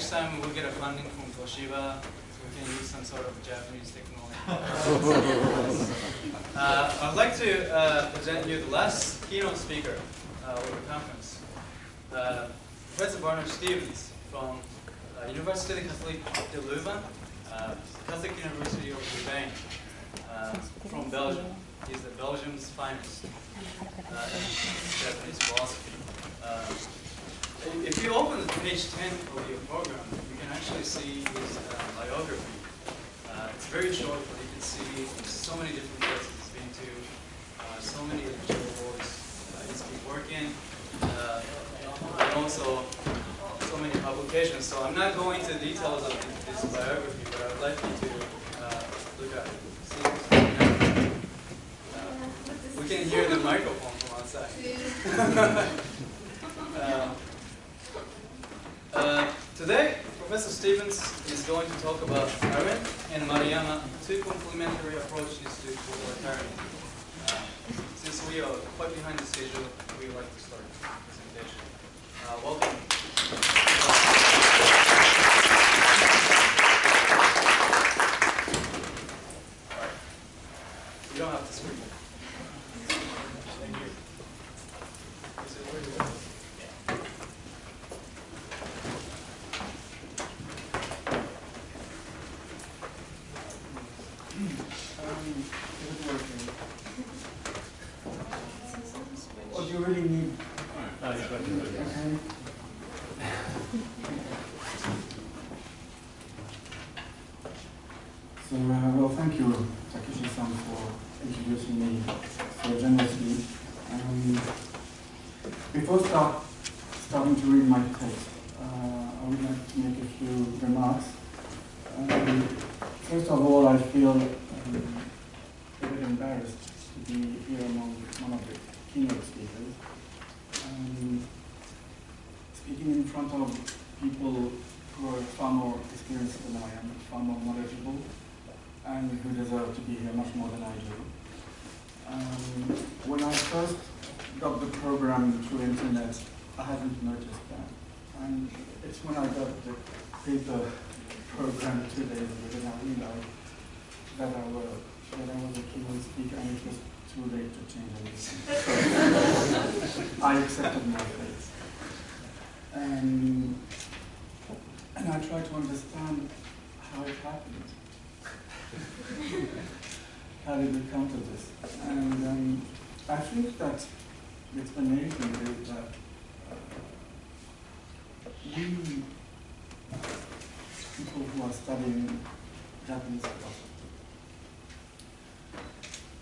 next time we'll get a funding from Toshiba, we can use some sort of Japanese technology. uh, I'd like to uh, present you the last keynote speaker uh, of the conference. Uh, Professor Bernard Stevens from uh, Université Catholique de Leuven, uh, Catholic University of Louvain, uh, from Belgium. He's the Belgium's finest uh, Japanese philosophy. If you open page 10 of your program, you can actually see his uh, biography. Uh, it's very short, but you can see so many different places he's been to, uh, so many lecture boards uh, he's been working, uh, and also so many publications. So I'm not going into details of this biography, but I'd like you to uh, look at it. We can hear the microphone from outside. Uh, today, Professor Stevens is going to talk about Arendt and Maruyama, two complementary approaches to totalitarianism. Uh, since we are quite behind the schedule, we would like to start the presentation. Uh, welcome. All right. You don't have to speak. Thank you. Is it where to go? Um, is it working? Or do you really need? Okay. So, uh, well, thank you, Takeshi-san, for introducing me so generously. Um, before start, starting to read my text, uh, I would like to make a few remarks. Um, First of all, I feel um, a bit embarrassed to be here among one of the keynote speakers. Um, speaking in front of people who are far more experienced than I am, far more knowledgeable, and who deserve to be here much more than I do. Um, when I first got the program through internet, I hadn't noticed that. And it's when I got the paper program two days ago that I realized that I was, that I was a keynote speaker and it was too late to change anything. I accepted my fate. And, and I tried to understand how it happened. how did we come to this? And um, I think that the explanation is that uh, we people who are studying Japanese philosophy.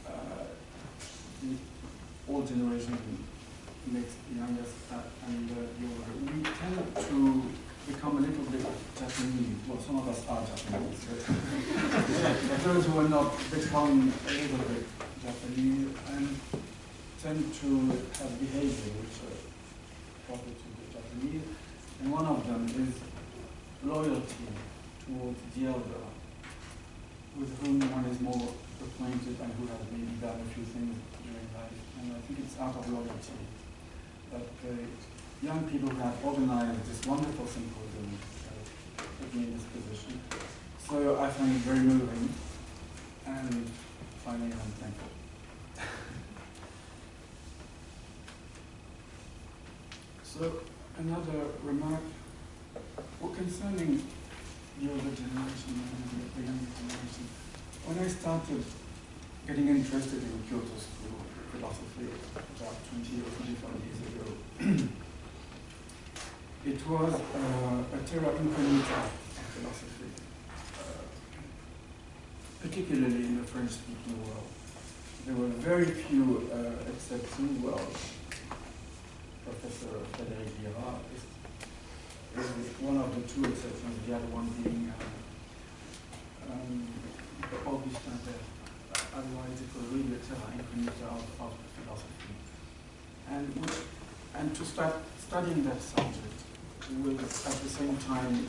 Uh, the old generation makes the youngest uh, and uh, younger. We tend to become a little bit Japanese. Well, some of us are Japanese. but those who are not become a little bit Japanese and tend to have behavior which are proper to the Japanese. And one of them is loyalty towards the elder, with whom one is more acquainted and who has maybe done a few things. And I think it's out of loyalty that the young people who have organized this wonderful symposium uh, put me in this position. So I find it very moving, and finally I'm thankful. so another remark well, concerning the older generation and the younger generation, when I started getting interested in Kyoto School philosophy about 20 or 25 years ago, it was uh, a terra incognita philosophy, uh, particularly in the French-speaking world. There were very few uh, exceptions. Well, Professor Frédéric Girard is one of the two exceptions, the other one being uh, um, Augustin Berque. Otherwise, it was really terra incognita of, of philosophy. And, which, and to start studying that subject was at the same time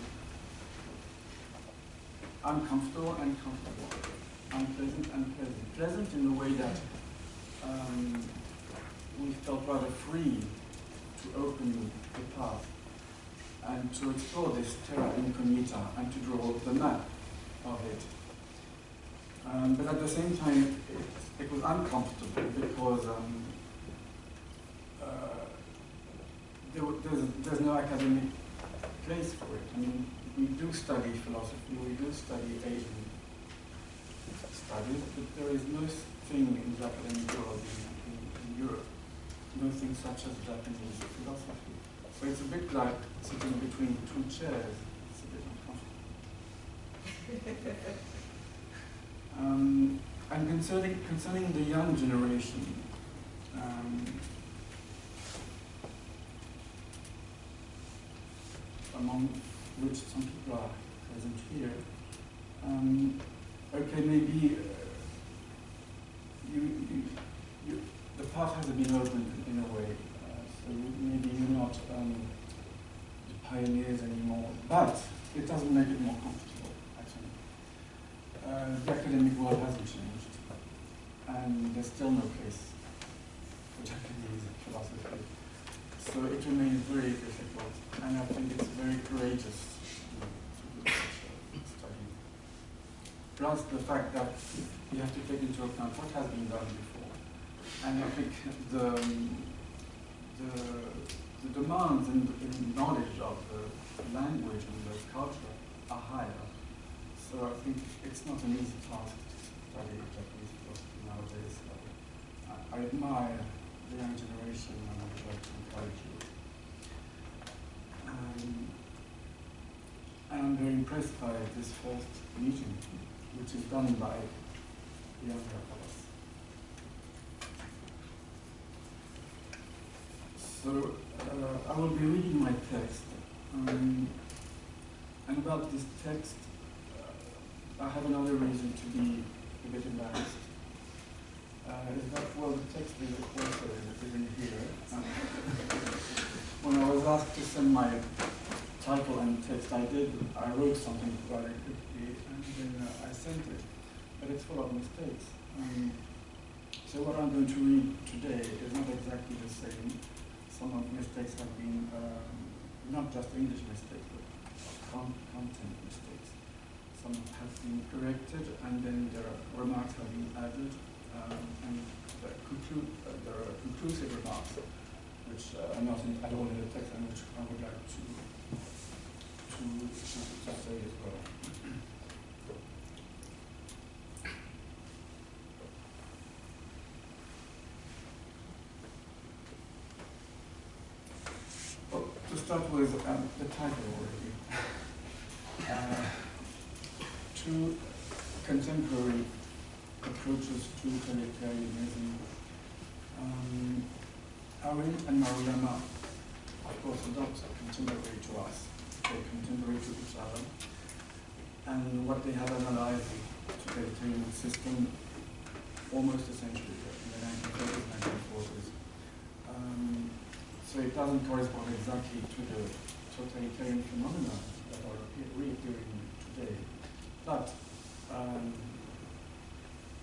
uncomfortable and comfortable, unpleasant and pleasant. Pleasant in the way that um, we felt rather free to open the path and to explore this terra incognita and to draw the map of it. Um, but at the same time, it, it was uncomfortable because um, uh, there, there's, there's no academic place for it. I mean, we do study philosophy, we do study Asian studies, but there is no thing in the academic world in, in, in Europe, nothing such as Japanese philosophy. So it's a bit like sitting between two chairs. It's a bit uncomfortable. um, and concerning, concerning the young generation, um, among which some people are present here, um, okay, maybe uh, you, you, you, the path has been opened in a way, uh, so maybe you're not um, the pioneers anymore, but it doesn't make it more comfortable, actually. Uh, the academic world hasn't changed, and there's still no place for Japanese philosophy. So it remains very difficult, and I think it's very courageous to, to do such a study. Plus the fact that you have to take into account what has been done before. And I think the, the, the demands and the knowledge of the language and the culture are higher. So I think it's not an easy task to study Japanese philosophy nowadays. I, I admire the young generation and I would like to encourage you. Um, I'm very impressed by this first meeting, which is done by young fellows. So uh, I will be reading my text. Um, and about this text, uh, I have another reason to be a bit embarrassed. Uh, is that, well, the text is also in here. When I was asked to send my title and text, I did, I wrote something rather quickly, and then uh, I sent it, but it's full of mistakes. Um, so what I'm going to read today is not exactly the same. Some of the mistakes have been um, not just English mistakes, but con content mistakes. Some have been corrected, and then their remarks have been added, um, and the conclu uh, there are conclusive remarks, which uh, are not at all in the text, and which I would like to to, to, to say as well. Well, to start with um, the title already. Uh, two contemporary approaches to totalitarianism. Um, Arendt and Maruyama, of course, are contemporary to us. Contemporary to. And what they have analyzed to the totalitarian system almost a century ago, in the 1930s, 1940s. Um, so it doesn't correspond exactly to the totalitarian phenomena that are reappearing today. But um,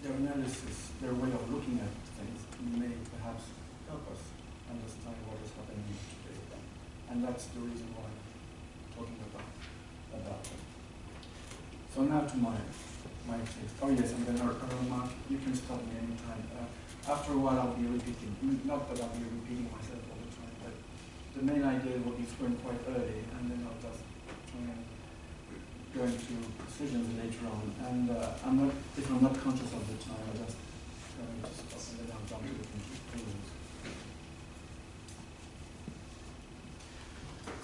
their analysis, their way of looking at things may perhaps help us understand what is happening today. And that's the reason why talking about, about it. So now to my, my text. Oh yes, and then a, a remark, you can stop me anytime. Uh, after a while I'll be repeating, not that I'll be repeating myself all the time, but the main idea will be thrown quite early, and then I'll just and go into decisions later on. And uh, I'm not, if I'm not conscious of the time, I'll just going to stop and then I'll jump to the conclusions.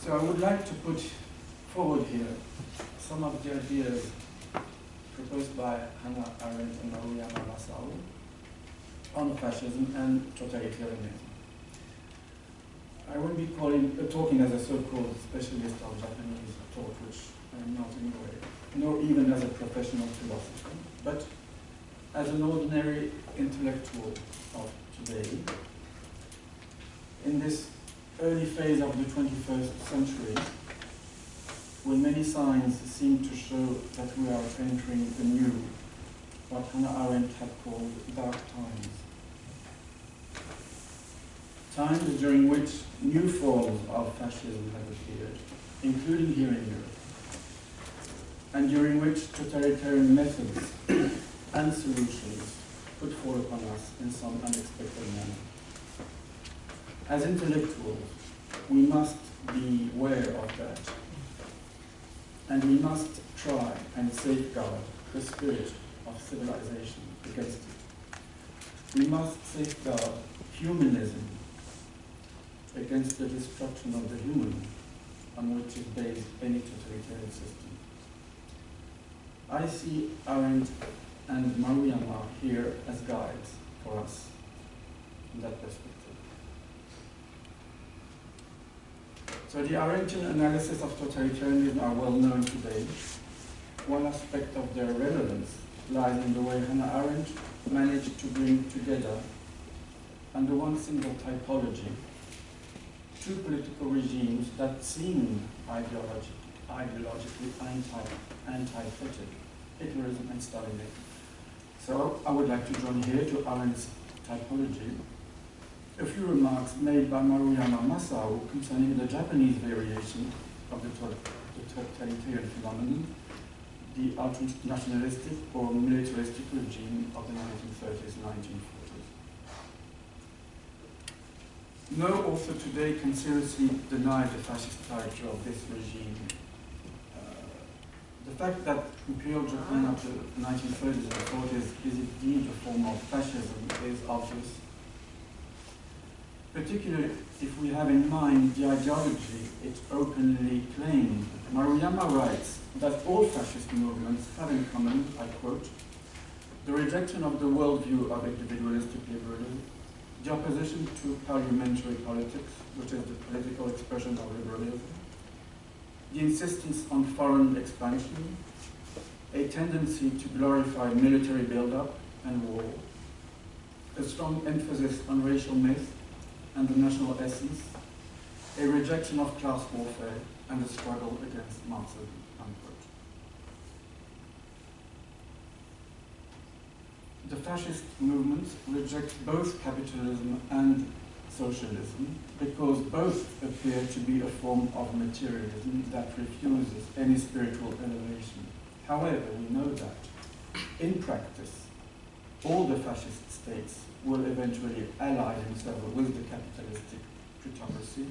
So I would like to put forward here some of the ideas proposed by Hannah Arendt and Maruyama Masao on fascism and totalitarianism. I won't be calling, uh, talking as a so-called specialist of Japanese thought, which I am not anyway, nor even as a professional philosopher, but as an ordinary intellectual of today, in this early phase of the 21st century, when many signs seem to show that we are entering the new, what Hannah Arendt had called dark times. times during which new forms of fascism have appeared, including here in Europe, and during which totalitarian methods and solutions could fall upon us in some unexpected manner. As intellectuals, we must be aware of that, and we must try and safeguard the spirit of civilization against it. We must safeguard humanism against the destruction of the human on which is based any totalitarian system. I see Arendt and Maruyama here as guides for us in that perspective. So the Arendtian analysis of totalitarianism are well known today. One aspect of their relevance lies in the way Hannah Arendt managed to bring together under one single typology two political regimes that seem ideologic, ideologically anti, antithetic, Hitlerism and Stalinism. So I would like to join here to Arendt's typology a few remarks made by Maruyama Masao concerning the Japanese variation of the, totalitarian phenomenon, the ultra-nationalistic or militaristic regime of the 1930s and 1940s. No author today can seriously deny the fascist character of this regime. Uh, the fact that Imperial Japan up to the 1930s and 40s is indeed a form of fascism is obvious particularly if we have in mind the ideology it openly claimed. Maruyama writes that all fascist movements have in common, I quote, the rejection of the worldview of individualistic liberalism, the opposition to parliamentary politics, which is the political expression of liberalism, the insistence on foreign expansion, a tendency to glorify military buildup and war, a strong emphasis on racial myth, and the national essence, a rejection of class warfare, and a struggle against Marxism. Unquote. The fascist movement rejects both capitalism and socialism because both appear to be a form of materialism that refuses any spiritual elevation. However, we know that in practice, all the fascist states will eventually ally themselves with the capitalistic plutocracy,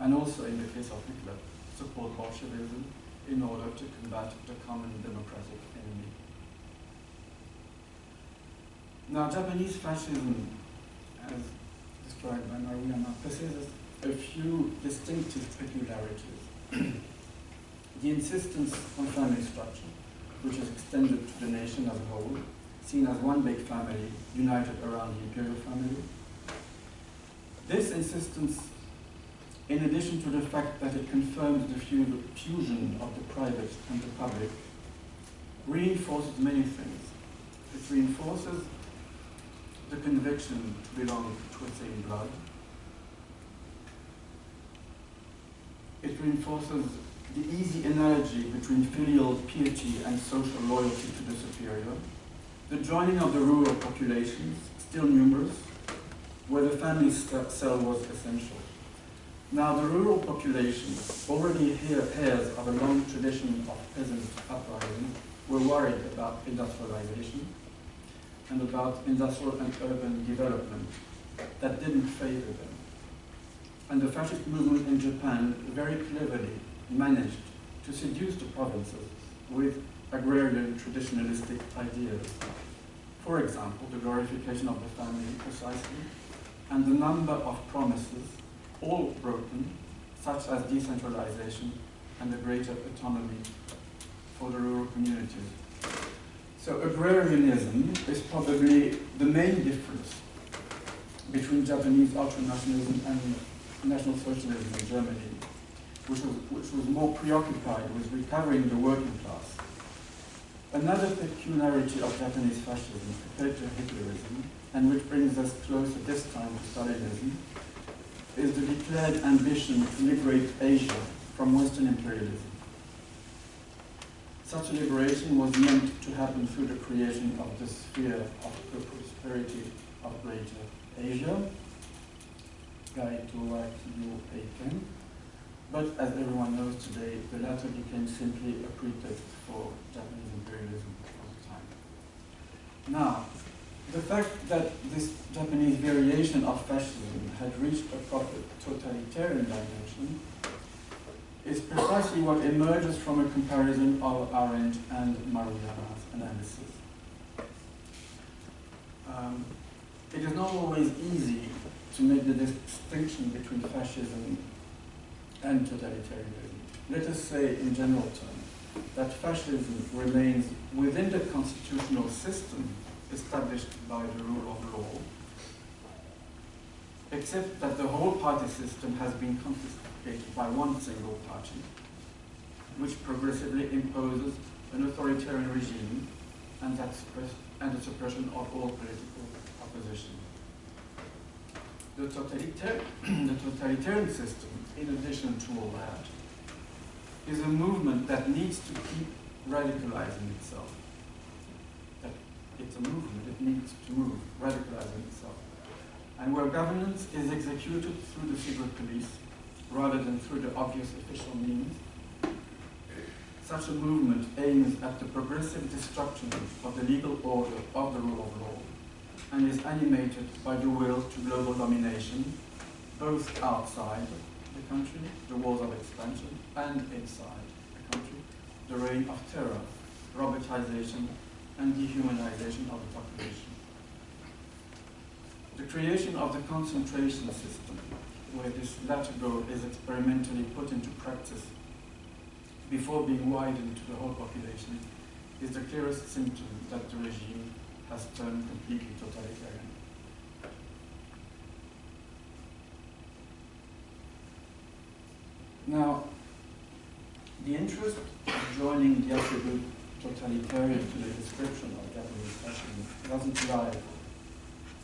and also in the case of Hitler, support Bolshevism in order to combat the common democratic enemy. Now, Japanese fascism, as described by Maruyama, possesses a few distinctive peculiarities. the insistence on family structure, which is extended to the nation as a whole, seen as one big family united around the imperial family. This insistence, in addition to the fact that it confirms the fusion of the private and the public, reinforces many things. It reinforces the conviction to belong to a same blood. It reinforces the easy analogy between filial piety and social loyalty to the superior the joining of the rural populations, still numerous, where the family cell was essential. Now, the rural population, already heirs of a long tradition of peasant uprising, were worried about industrialization and about industrial and urban development that didn't favor them. And the fascist movement in Japan very cleverly managed to seduce the provinces with agrarian traditionalistic ideas. For example, the glorification of the family precisely, and the number of promises, all broken, such as decentralization and a greater autonomy for the rural communities. So agrarianism is probably the main difference between Japanese ultranationalism and National Socialism in Germany, which was, which was more preoccupied with recovering the working class Another peculiarity of Japanese fascism compared to Hitlerism, and which brings us closer this time to Stalinism, is the declared ambition to liberate Asia from Western imperialism. Such a liberation was meant to happen through the creation of the sphere of the prosperity of Greater Asia, guide to write you a pen. But as everyone knows today, the latter became simply a pretext for Japanese imperialism at the time. Now, the fact that this Japanese variation of fascism had reached a proper totalitarian dimension is precisely what emerges from a comparison of Arendt and Maruyama's analysis. Um, it is not always easy to make the distinction between fascism and totalitarianism. Let us say in general terms that fascism remains within the constitutional system established by the rule of law, except that the whole party system has been confiscated by one single party, which progressively imposes an authoritarian regime and, that and the suppression of all political opposition. The, the totalitarian system, in addition to all that, is a movement that needs to keep radicalizing itself. That it's a movement, it needs to move, radicalizing itself. And where governance is executed through the secret police rather than through the obvious official means, such a movement aims at the progressive destruction of the legal order of the rule of law and is animated by the will to global domination, both outside the country, the walls of expansion, and inside the country, the reign of terror, robotization, and dehumanization of the population. The creation of the concentration system, where this latter goal is experimentally put into practice before being widened to the whole population, is the clearest symptom that the regime has turned completely totalitarian. Now, the interest of joining the attribute totalitarian to the description of Japanese fascism doesn't lie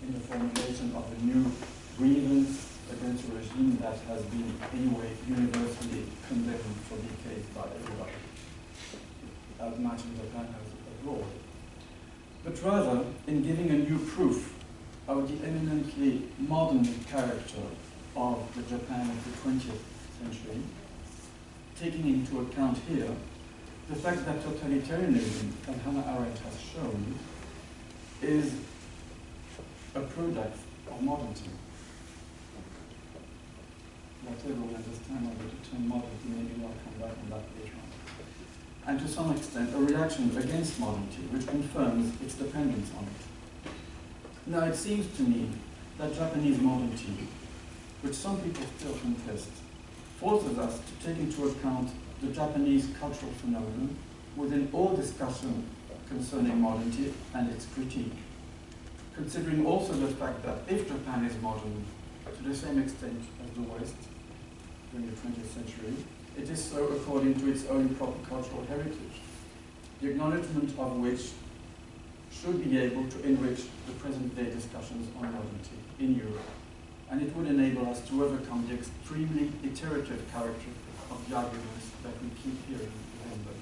in the formulation of a new grievance against a regime that has been anyway universally condemned for decades by everybody, as much in Japan as abroad. But rather in giving a new proof of the eminently modern character of the Japan of the 20th century, taking into account here the fact that totalitarianism, as Hannah Arendt has shown, is a product of modernity. Whatever we understand of the term modernity, maybe I'll come back on that later on and to some extent a reaction against modernity, which confirms its dependence on it. Now it seems to me that Japanese modernity, which some people still contest, forces us to take into account the Japanese cultural phenomenon within all discussion concerning modernity and its critique, considering also the fact that if Japan is modern to the same extent as the West during the 20th century, it is so according to its own proper cultural heritage, the acknowledgement of which should be able to enrich the present-day discussions on modernity in Europe, and it would enable us to overcome the extremely iterative character of the arguments that we keep hearing within them.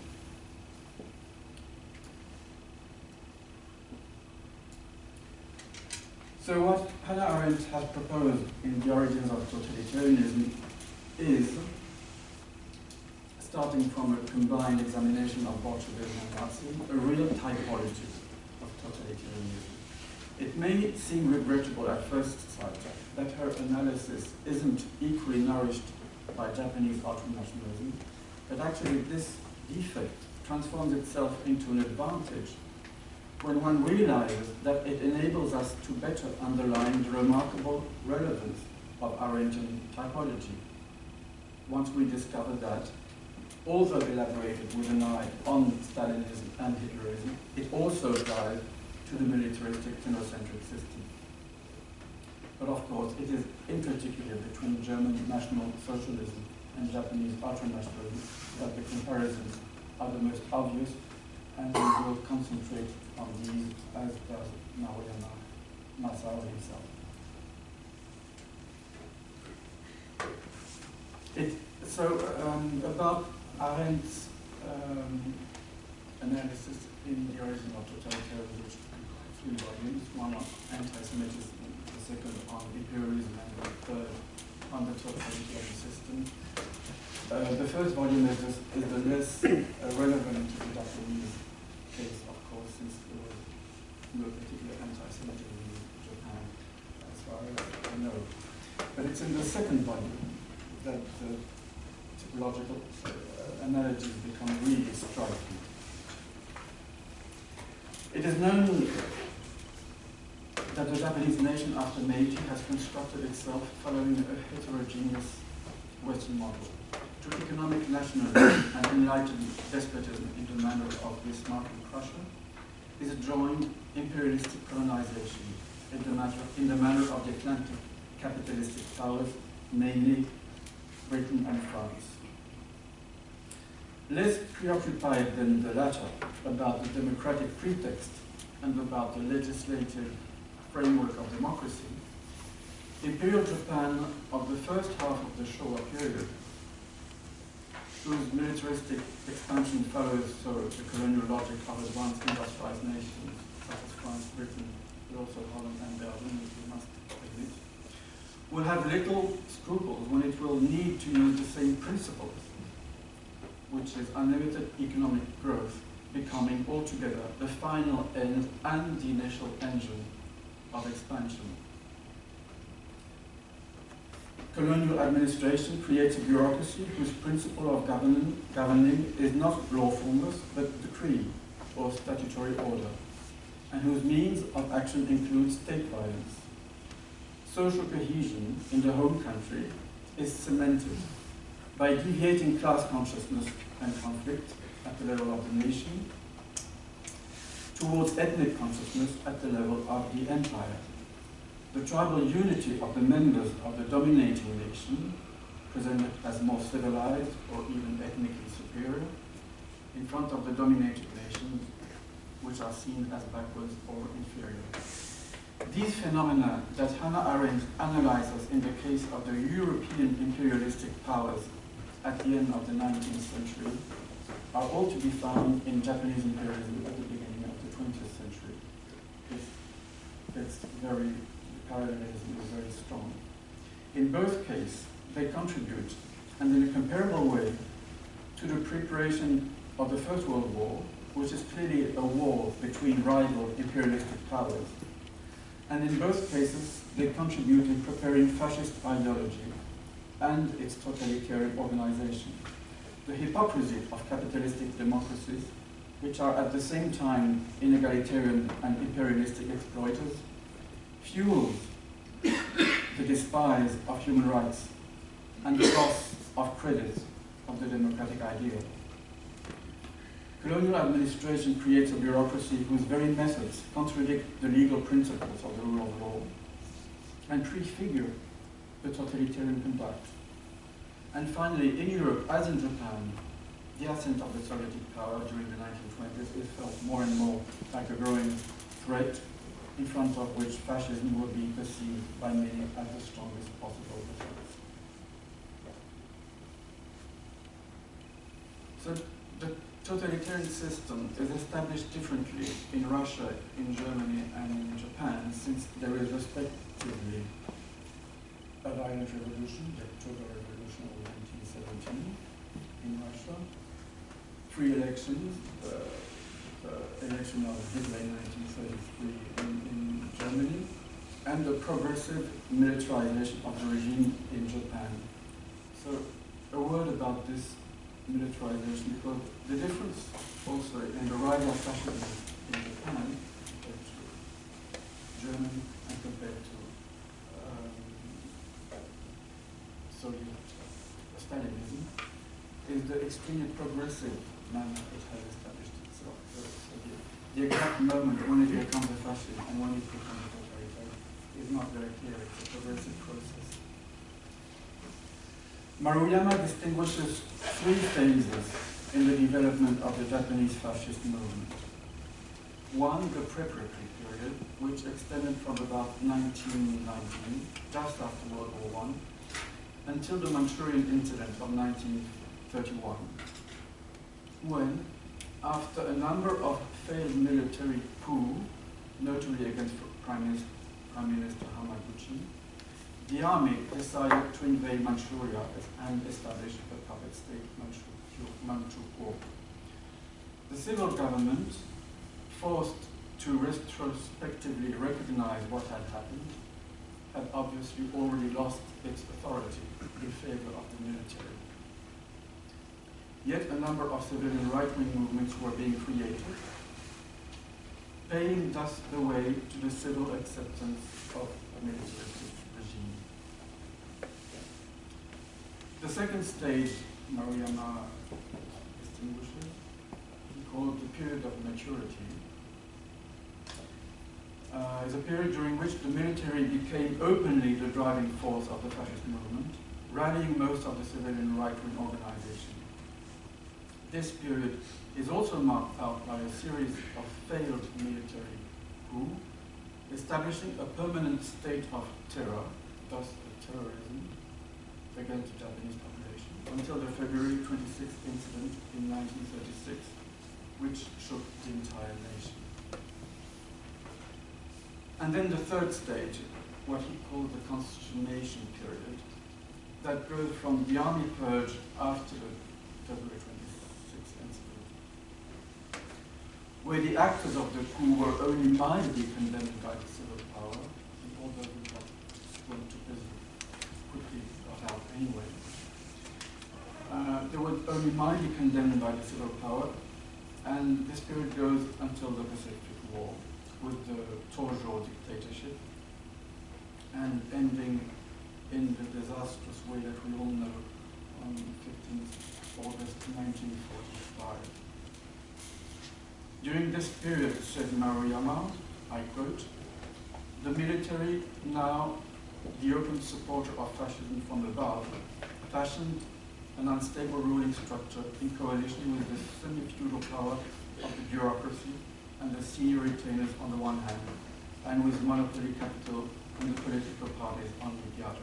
So what Hannah Arendt has proposed in The Origins of Totalitarianism is starting from a combined examination of Bolshevism and Nazism, a real typology of totalitarianism. It may seem regrettable at first sight that her analysis isn't equally nourished by Japanese ultranationalism, but actually this defect transforms itself into an advantage when one realizes that it enables us to better underline the remarkable relevance of Arendtian typology. Once we discover that also elaborated with an eye on Stalinism and Hitlerism, it also applies to the militaristic xenocentric system. But of course, it is in particular between German National Socialism and Japanese ultranationalism that the comparisons are the most obvious, and we will concentrate on these as does Maruyama Masao himself. It, so um, about Arendt's um, analysis in the origin of totalitarianism, which three volumes, one on anti-Semitism, the second on imperialism, and the third on the totalitarian system. Uh, the first volume is, just, is the less uh, relevant to the Japanese case, of course, since there was no particular anti-Semitism in Japan, as far as I know. But it's in the second volume that the typological uh, analogies become really striking. It is known that the Japanese nation after Meiji has constructed itself following a heterogeneous Western model. To economic nationalism and enlightened despotism in the manner of Bismarck and Prussia is a joint imperialistic colonization in the, matter, in the manner of the Atlantic capitalistic powers, namely Britain and France. Less preoccupied than the latter about the democratic pretext and about the legislative framework of democracy, Imperial Japan of the first half of the Showa period, whose militaristic expansion follows so the colonial logic of advanced industrialized nations such as France, Britain, but also Holland and Belgium, which we must admit, will have little scruples when it will need to use the same principles, which is unlimited economic growth becoming altogether the final end and the initial engine of expansion. Colonial administration creates a bureaucracy whose principle of governing, governing is not lawfulness, but decree or statutory order, and whose means of action include state violence. Social cohesion in the home country is cemented by deviating class consciousness and conflict at the level of the nation towards ethnic consciousness at the level of the empire. The tribal unity of the members of the dominating nation, presented as more civilized or even ethnically superior, in front of the dominated nations, which are seen as backwards or inferior. These phenomena that Hannah Arendt analyzes in the case of the European imperialistic powers at the end of the 19th century are all to be found in Japanese imperialism at the beginning of the 20th century. It's, it's very, the parallelism is very strong. In both cases, they contribute, and in a comparable way, to the preparation of the First World War, which is clearly a war between rival imperialistic powers. And in both cases, they contribute in preparing fascist ideology and its totalitarian organization. The hypocrisy of capitalistic democracies, which are at the same time inegalitarian and imperialistic exploiters, fuels the despise of human rights and the loss of credit of the democratic ideal. Colonial administration creates a bureaucracy whose very methods contradict the legal principles of the rule of law and prefigure the totalitarian conduct. And finally, in Europe, as in Japan, the ascent of the Sovietic power during the 1920s is felt more and more like a growing threat in front of which fascism will be perceived by many as the strongest possible defense. So the totalitarian system is established differently in Russia, in Germany, and in Japan, since there is respectively a violent revolution, the October Revolution of 1917 in Russia, free elections, uh, election of Hitler in 1933 in, in Germany, and the progressive militarization of the regime in Japan. So a word about this militarization, because the difference also in the rise of fascism in Japan compared to Germany and compared to um, Soviet Stalinism is the extremely progressive manner it has established the, exact moment when it becomes a fascist and when it becomes a totalitarian is not very clear. It's a progressive process. Maruyama distinguishes three phases in the development of the Japanese fascist movement. One, the preparatory period, which extended from about 1919, just after World War I, until the Manchurian incident of 1931, when, after a number of failed military coups, notably against Prime Minister, Prime Minister Hamaguchi, the army decided to invade Manchuria and establish a puppet state, Manchukuo. The civil government, forced to retrospectively recognize what had happened, had obviously already lost its authority in favor of the military. Yet a number of civilian right-wing movements were being created, paving thus the way to the civil acceptance of a militaristic regime. The second stage Maruyama distinguishes, he called the period of maturity, uh, is a period during which the military became openly the driving force of the fascist movement, rallying most of the civilian right-wing organizations. This period is also marked out by a series of failed military coups, establishing a permanent state of terror, thus terrorism, against the Japanese population, until the February 26th incident in 1936, which shook the entire nation. And then the third stage, what he called the constitutionation period, that goes from the army purge after February 26th incident, where the actors of the coup were only mildly condemned by the civil power, and order got went to prison quickly got out anyway. Uh, they were only mildly condemned by the civil power, and this period goes until the Pacific War with the Tojo dictatorship and ending in the disastrous way that we all know on 15th August 1945. During this period, said Maruyama, I quote, the military, now the open supporter of fascism from above, fashioned an unstable ruling structure in coalition with the semi-feudal power of the bureaucracy and the senior retainers on the one hand, and with monopoly capital and the political parties on the other.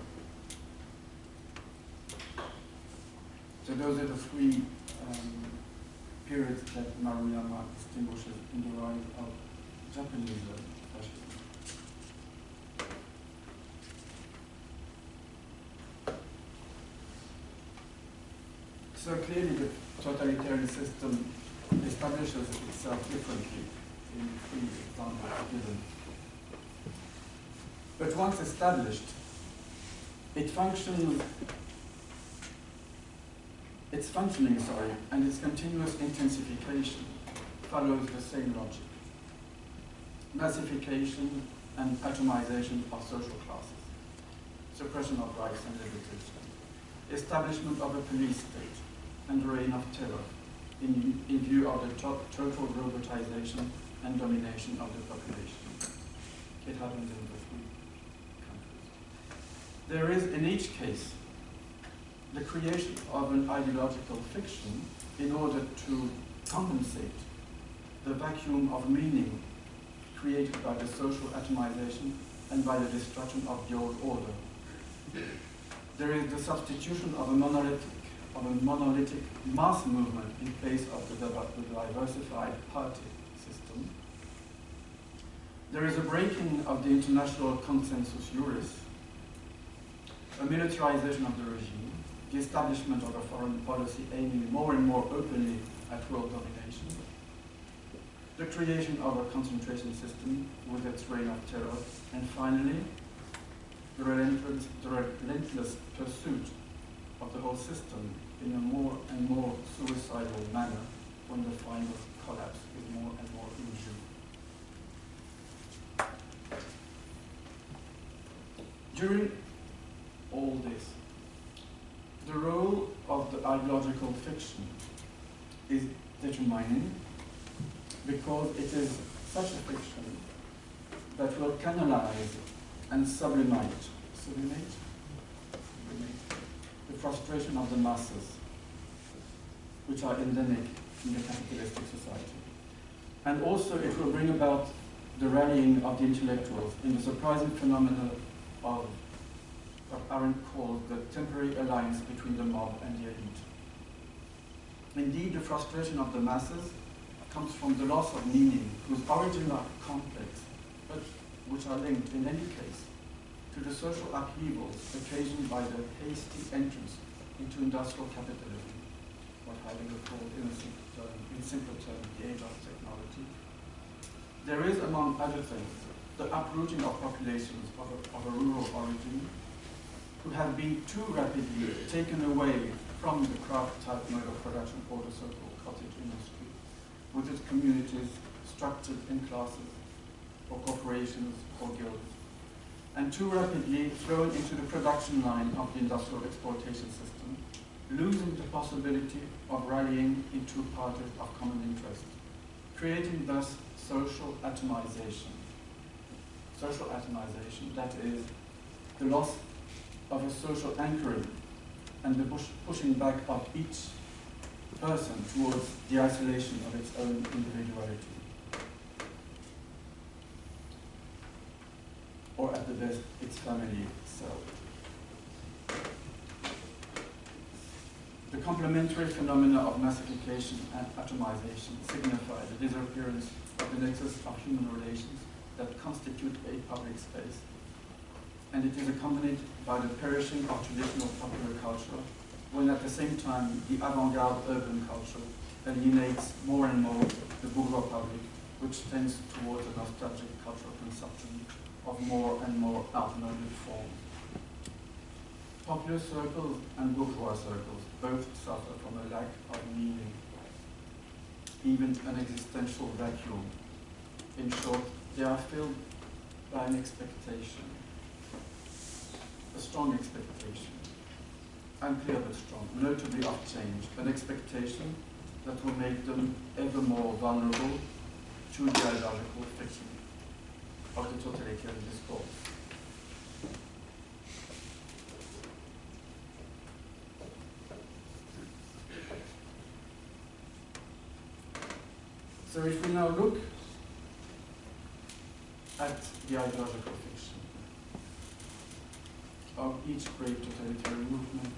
So those are the three um, periods that Maruyama distinguishes in the rise of Japanese fascism. So clearly the totalitarian system establishes itself differently in three examples given. But once established, it functions, its functioning, sorry, and its continuous intensification follows the same logic. Massification and atomization of social classes, suppression of rights and liberties, establishment of a police state, and reign of terror in, in view of the to total robotization and domination of the population. It happens in the three countries. There is, in each case, the creation of an ideological fiction in order to compensate the vacuum of meaning created by the social atomization and by the destruction of the old order. There is the substitution of a monolithic of a monolithic mass movement in place of the, diversified party system. There is a breaking of the international consensus juris, a militarization of the regime, the establishment of a foreign policy aiming more and more openly at world domination, the creation of a concentration system with its reign of terror, and finally, the relentless, the relentless pursuit of the whole system in a more and more suicidal manner when the final collapse is more and more in. During all this, the role of the ideological fiction is determining because it is such a fiction that will canalize and sublimate, sublimate, sublimate the frustration of the masses, which are endemic in the capitalistic society. And also it will bring about the rallying of the intellectuals in the surprising phenomenon of what Arendt called the temporary alliance between the mob and the elite. Indeed, the frustration of the masses comes from the loss of meaning, whose origins are complex, but which are linked in any case to the social upheavals occasioned by the hasty entrance into industrial capitalism, what Heidegger called in, simple term, in simple terms the age of technology. There is, among other things, the uprooting of populations of a, of a rural origin who have been too rapidly taken away from the craft type mode of production or the so-called cottage industry, with its communities structured in classes or corporations or guilds, and too rapidly thrown into the production line of the industrial exploitation system, losing the possibility of rallying into parties of common interest, creating thus social atomization. Social atomization, that is, the loss of a social anchoring and the push, pushing back of each person towards the isolation of its own individuality. Or at the best, its family self. The complementary phenomena of massification and atomization signify the disappearance of the nexus of human relations that constitute a public space. And it is accompanied by the perishing of traditional popular culture, when at the same time the avant-garde urban culture alienates more and more the bourgeois public, which tends towards a nostalgic cultural consumption of more and more outmoded forms. Popular circles and bourgeois circles both suffer from a lack of meaning, even an existential vacuum. In short, they are filled by an expectation, a strong expectation, unclear but strong, notably of change, an expectation that will make them ever more vulnerable to the ideological fiction of the totalitarian discourse. So if we now look at the ideological fiction of each great totalitarian movement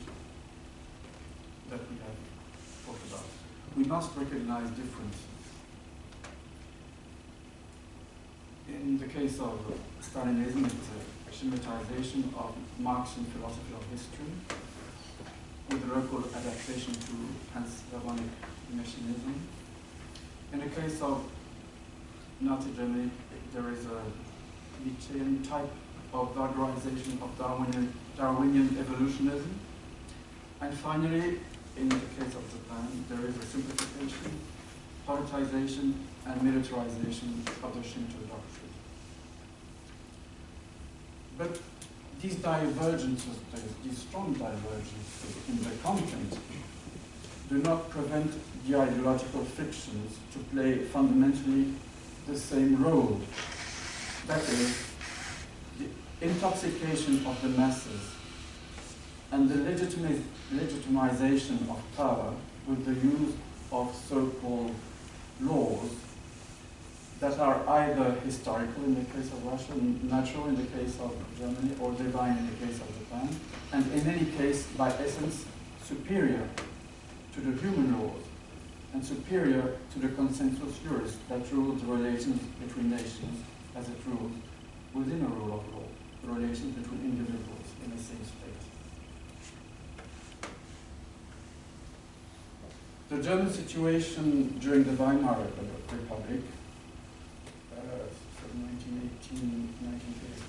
that we have talked about, we must recognize differences. In the case of Stalinism, it's a schematization of Marxian philosophy of history with a local adaptation to Pan-Slavonic Messianism. In the case of Nazi Germany, there is a Nietzschean type of vulgarization of Darwinian, Darwinian evolutionism. And finally, in the case of Japan, there is a simplification, politicization, and militarization of the Shinto doctrine. But these divergences, these strong divergences in the content, do not prevent the ideological fictions to play fundamentally the same role. That is, intoxication of the masses and the legitimization of power with the use of so-called laws that are either historical in the case of Russia, natural in the case of Germany, or divine in the case of Japan, and in any case, by essence, superior to the human laws and superior to the consensus juris that rules the relations between nations as it rules within a rule of law, the relations between individuals in the same state. The German situation during the Weimar Republic, uh,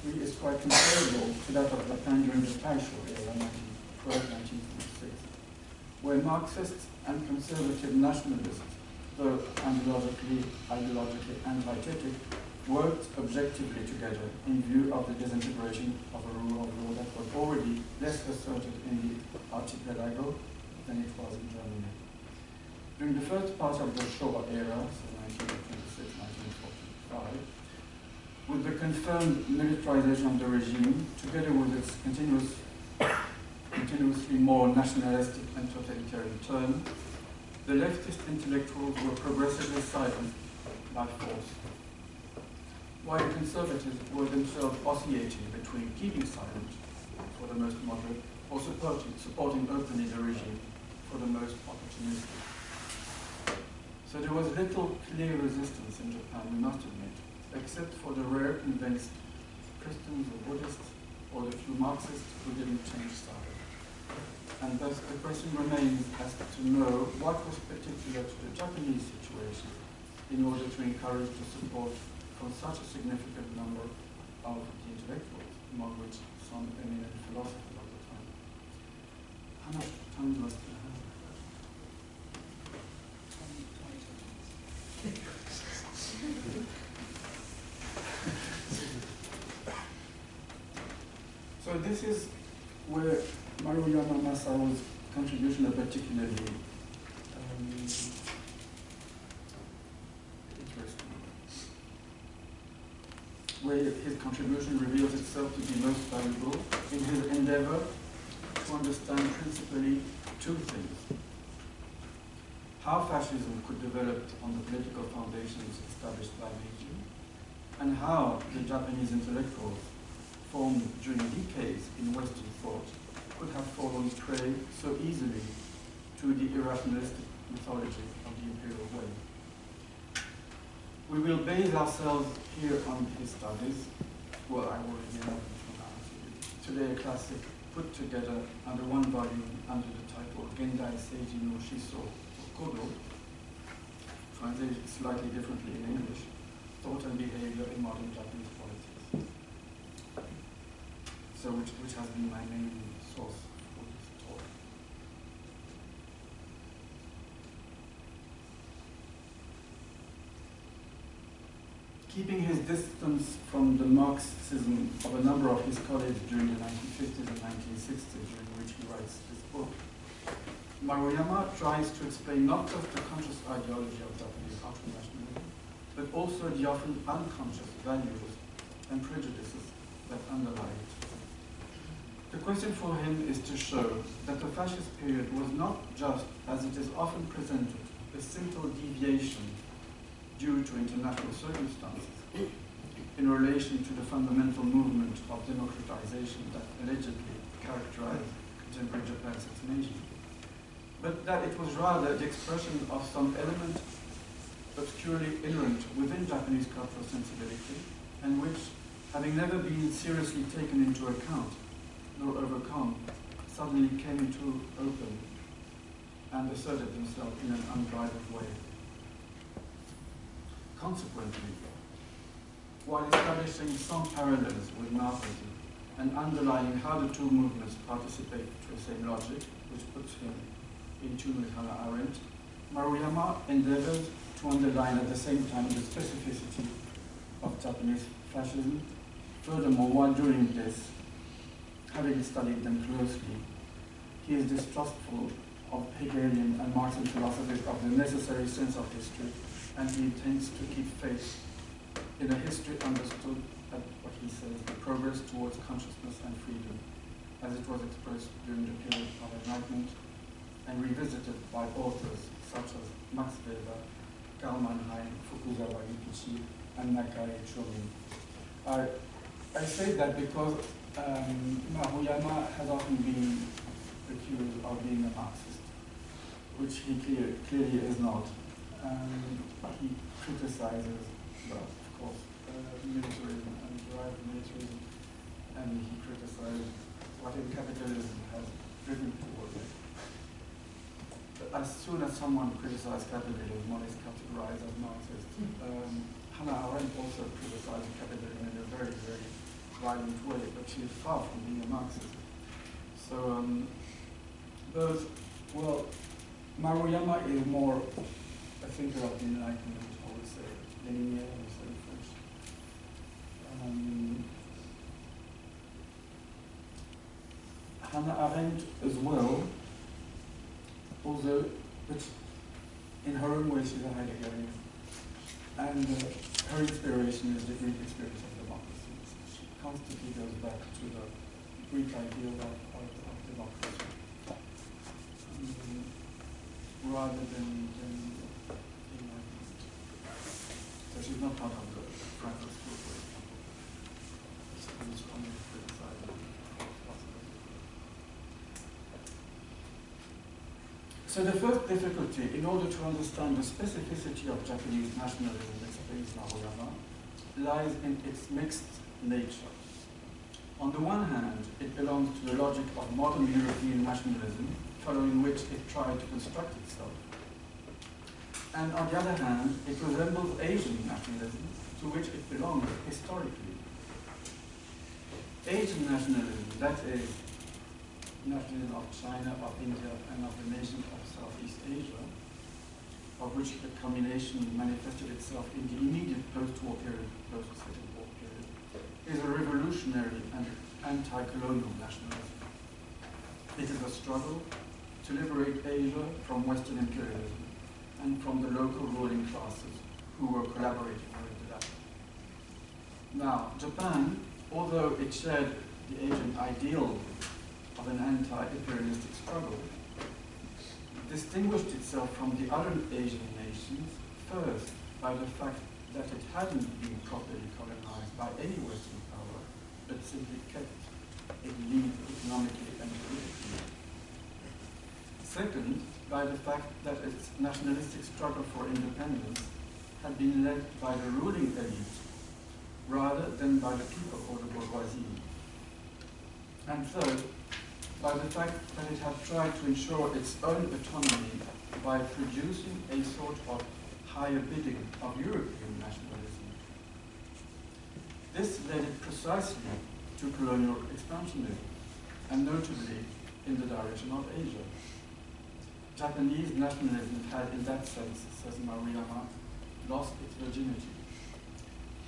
1918-1933, is quite comparable to that of the Japan during the Taisho era, 1912-1926, where Marxists and conservative nationalists, though ideologically, ideologically and dietetic, worked objectively together in view of the disintegration of a rule of law that was already less asserted in the archipelago than it was in Germany. During the first part of the Showa era, so 1926-1945, with the confirmed militarization of the regime, together with its continuous, continuously more nationalistic and totalitarian turn, the leftist intellectuals were progressively silenced by force, while the conservatives were themselves oscillating between keeping silent for the most moderate or supporting, supporting openly the regime for the most opportunistic. So there was little clear resistance in Japan, we must admit, except for the rare convinced Christians or Buddhists or the few Marxists who didn't change side. And thus the question remains as to know what was particular to the Japanese situation in order to encourage the support from such a significant number of the intellectuals, among which some eminent philosophers of the time. How much time do I still? So this is where Maruyama Masao's contribution are particularly um, interesting. Where his contribution reveals itself to be most valuable in his endeavor to understand principally two things. How fascism could develop on the political foundations established by Meiji, and how the Japanese intellectuals formed during decades in Western thought could have fallen prey so easily to the irrationalistic mythology of the imperial way. We will base ourselves here on his studies. Well, I already have Today a classic put together under one volume under the title Gendai Seiji no Shiso Kodo, translated slightly differently in English, Thought and Behavior in Modern Japanese Politics. So which, which has been my main source for this talk. Keeping his distance from the Marxism of a number of his colleagues during the 1950s and 1960s, during which he writes this book, Maruyama tries to explain not just the conscious ideology of Japanese ultranationalism, but also the often unconscious values and prejudices that underlie it. The question for him is to show that the fascist period was not just, as it is often presented, a simple deviation due to international circumstances in relation to the fundamental movement of democratization that allegedly characterized contemporary Japan since Meiji, but that it was rather the expression of some element obscurely inherent within Japanese cultural sensibility and which, having never been seriously taken into account, nor overcome, suddenly came into open and asserted themselves in an unbridled way. Consequently, while establishing some parallels with Marxism and underlying how the two movements participate to the same logic, which puts him in tune with Hannah Arendt, Maruyama endeavored to underline at the same time the specificity of Japanese fascism. Furthermore, while doing this, having studied them closely, he is distrustful of Hegelian and Marxian philosophies of the necessary sense of history, and he intends to keep faith in a history understood at what he says, the progress towards consciousness and freedom, as it was expressed during the period of enlightenment and revisited by authors such as Max Weber, Karl Mannheim, Fukuzawa Yukichi, and Nakae Chomin. I, I say that because um, Maruyama has often been accused of being a Marxist, which he clear, clearly is not. Um, he criticizes, well, of course, uh, militarism and derived militarism, and he criticizes what capitalism has driven towards it. But as soon as someone criticizes capitalism, one is categorized as Marxist. Um, Hannah Arendt also criticized capitalism in a very, very violent way, but she is far from being a Marxist. So um, both, well, Maruyama is more a thinker of the Enlightenment, I would say, Leninien, I would say in French. Um, Hannah Arendt as well, although, but in her own way she's a Heideggerian. And uh, her inspiration is the Greek experience of democracy. She constantly goes back to the Greek ideal of, of, of democracy. Um, rather than, than. So she's not part of the Frankfurt School, for example. Criticized. So the first difficulty, in order to understand the specificity of Japanese nationalism, explains Maruyama, lies in its mixed nature. On the one hand, it belongs to the logic of modern European nationalism, following which it tried to construct itself. And on the other hand, it resembles Asian nationalism, to which it belongs historically. Asian nationalism, that is, nationalism of China, of India, and of the nations of Southeast Asia, of which the combination manifested itself in the immediate post-war period, post-Second War period, is a revolutionary and anti-colonial nationalism. It is a struggle to liberate Asia from Western imperialism and from the local ruling classes who were collaborating with that. Now, Japan, although it shared the Asian ideal of an anti-imperialistic struggle, distinguished itself from the other Asian nations first by the fact that it hadn't been properly colonized by any Western power, but simply kept it lead economically and politically. Second, by the fact that its nationalistic struggle for independence had been led by the ruling elite rather than by the people or the bourgeoisie. And third, by the fact that it had tried to ensure its own autonomy by producing a sort of higher bidding of European nationalism. This led it precisely to colonial expansionism, and notably in the direction of Asia. Japanese nationalism had, in that sense, says Maruyama, lost its virginity.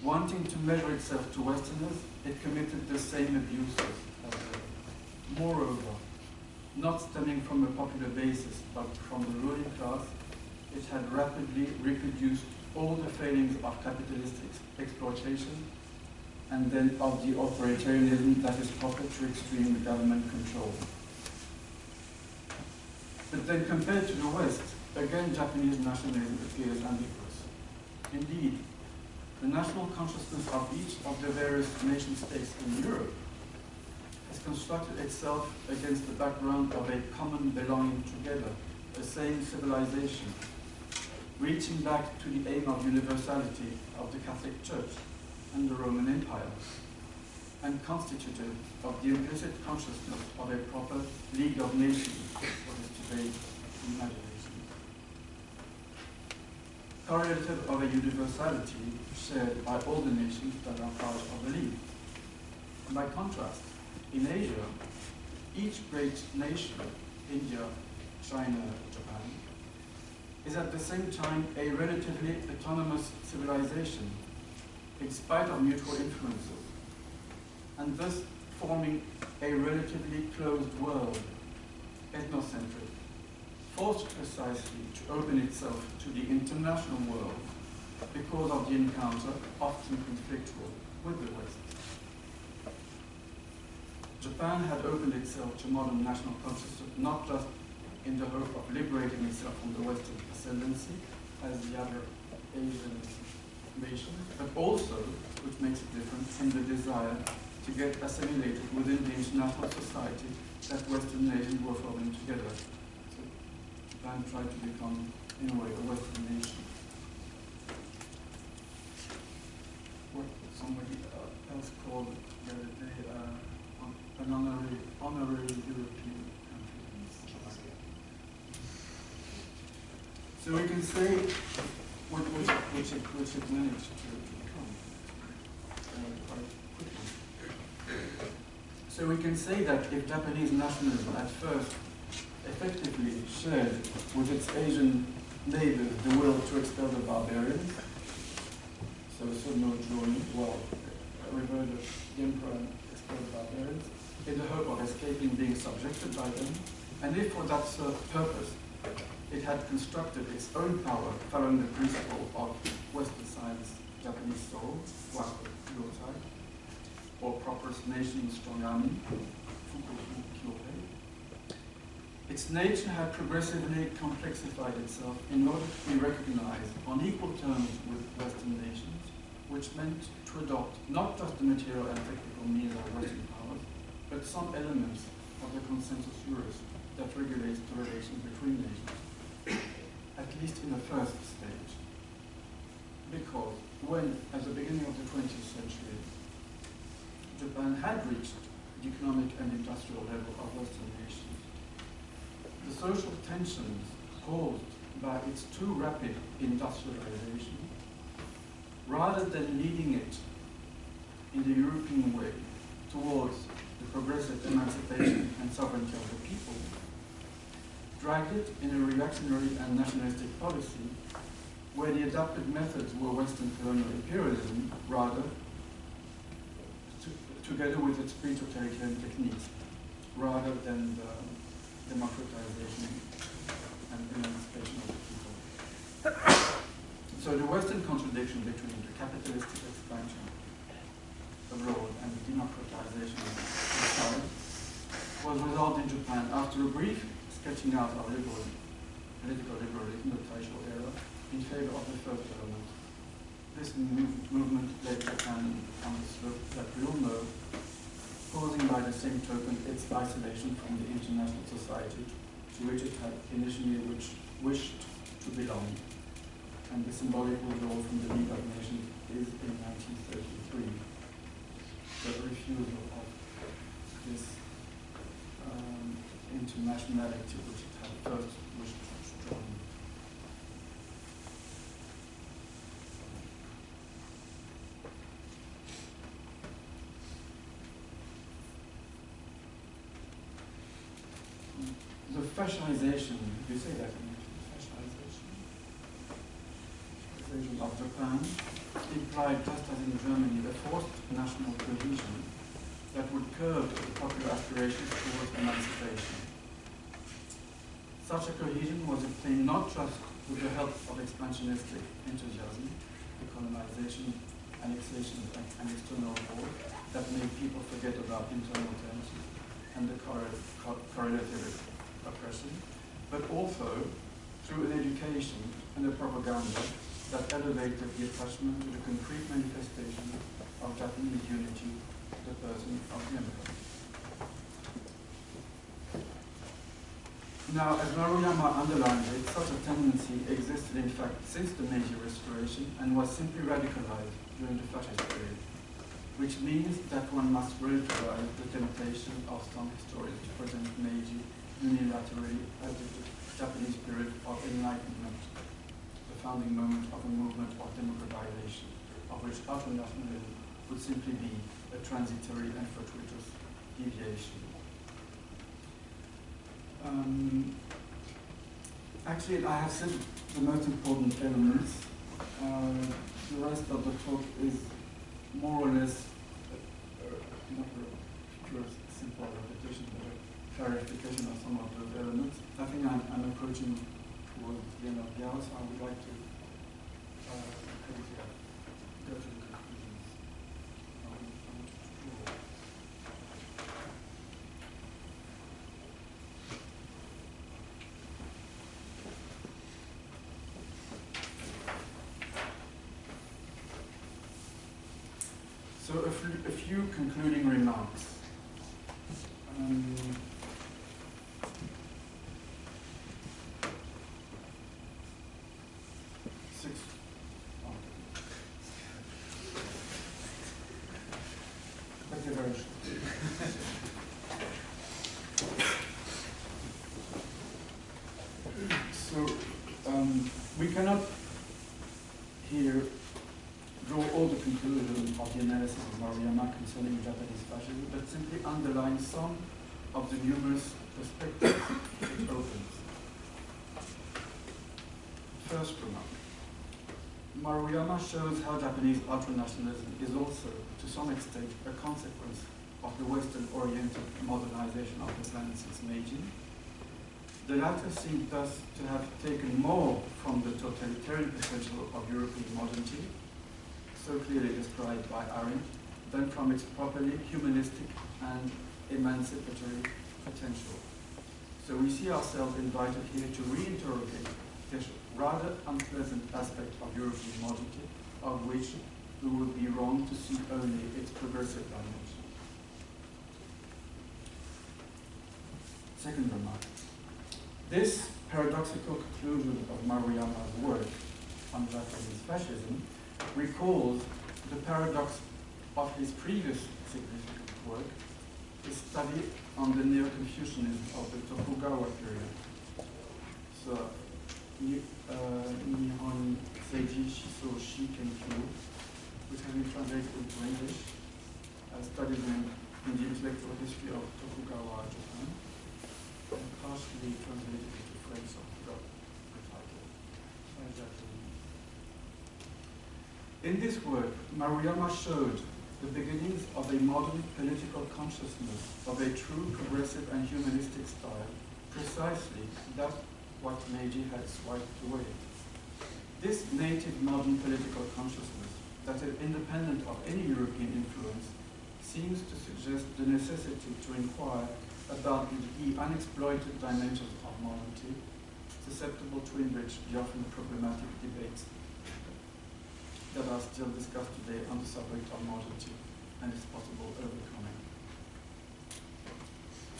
Wanting to measure itself to Westerners, it committed the same abuses as. Moreover, not stemming from a popular basis, but from the ruling class, it had rapidly reproduced all the failings of capitalist ex exploitation and then of the authoritarianism that is proper to extreme government control. But then compared to the West, again Japanese nationalism appears ambiguous. Indeed, the national consciousness of each of the various nation states in Europe has constructed itself against the background of a common belonging together, the same civilization, reaching back to the aim of universality of the Catholic Church and the Roman Empire, and constitutive of the implicit consciousness of a proper League of Nations, what is today imagination. Correlative of a universality shared by all the nations that are part of the League. By contrast, in Asia, each great nation, India, China, Japan, is at the same time a relatively autonomous civilization, in spite of mutual influences, and thus forming a relatively closed world, ethnocentric, forced precisely to open itself to the international world because of the encounter, often conflictual, with the West. Japan had opened itself to modern national consciousness not just in the hope of liberating itself from the Western ascendancy, as the other Asian nations, but also, which makes it different, in the desire to get assimilated within the international society that Western nations were forming together. Japan tried to become, in a way, a Western nation. What somebody uh, else called the other day, uh, an honorary, honorary European country. So we can say which, which, which, which it managed to become. So we can say that if Japanese nationalism at first effectively shared with its Asian neighbors the will to expel the barbarians, so Sonno joi, well, revered the emperor and expelled the barbarians, in the hope of escaping being subjected by them, and if for that purpose it had constructed its own power following the principle of Western science, Japanese soul, Wako or proper nation strong army. Its nature had progressively complexified itself in order to be recognized on equal terms with Western nations, which meant to adopt not just the material and technical means of Western powers, but some elements of the consensus juris that regulates the relations between nations at least in the first stage. Because when, at the beginning of the 20th century, Japan had reached the economic and industrial level of Western nations. The social tensions caused by its too rapid industrialization, rather than leading it in the European way towards the progressive emancipation and sovereignty of the people, dragged it in a reactionary and nationalistic policy where the adopted methods were Western colonial imperialism, rather, to, together with its pre-totalitarian techniques, rather than the democratization and emancipation of the people. so the Western contradiction between the capitalistic expansion abroad and the democratization inside was resolved in Japan after a brief sketching out of liberal, political liberalism, the Taisho era, in favor of the first element. This move, movement led Japan on the slope that we all know, causing by the same token its isolation from the international society to which it had initially which wished to belong. And the symbolic withdrawal from the League of Nations is in 1933. The refusal of this um, internationality which it had first wished to join. Fascization, you say that in fascization? Fascization of Japan implied, just as in Germany, a forced national cohesion that would curb the popular aspirations towards emancipation. Such a cohesion was obtained not just with the help of expansionistic enthusiasm, colonization, annexation, and external war that made people forget about internal tensions and the correlative oppression, but also through an education and a propaganda that elevated the attachment to the concrete manifestation of Japanese unity the person of the emperor. Now, as Maruyama underlined it, such a tendency existed in fact since the Meiji Restoration and was simply radicalized during the fascist period, which means that one must relativize the temptation of some historians to present Meiji unilaterally as the Japanese period of enlightenment, the founding moment of a movement of democratization, of which ultranationalism would simply be a transitory and fortuitous deviation. Um, actually, I have said the most important elements. Uh, the rest of the talk is more or less uh, uh, not a pure simple clarification of some of those elements. I think I'm, I'm approaching towards the end of the hour, so I would like to uh, go to the conclusions. So a a few concluding remarks. Um, six. oh. Thank you very much. So um, we cannot here draw all the conclusions of the analysis of Maruyama concerning Japanese fascism, but simply underline some the numerous perspectives it opens. First remark. Maruyama shows how Japanese ultranationalism is also, to some extent, a consequence of the Western-oriented modernization of the planet since Meiji. The latter seem thus to have taken more from the totalitarian potential of European modernity, so clearly described by Arendt, than from its properly humanistic and emancipatory potential. So we see ourselves invited here to reinterrogate this rather unpleasant aspect of European modernity, of which we would be wrong to see only its progressive dimension. Second remark. This paradoxical conclusion of Maruyama's work on Japanese fascism recalls the paradox of his previous significant work, his study on the Neo-Confucianism of the Tokugawa period. So, uh, Nihon Seiji Shiso Shi Kenkyu, which has been translated into English, uh, studies in, in the intellectual history of Tokugawa Japan, and partially translated into French, forgot the title. In this work, Maruyama showed the beginnings of a modern political consciousness of a true progressive and humanistic style, precisely that what Meiji had swiped away. This native modern political consciousness, that is independent of any European influence, seems to suggest the necessity to inquire about the unexploited dimensions of modernity, susceptible to enrich the often problematic debates that are still discussed today on the subject of modernity and its possible overcoming.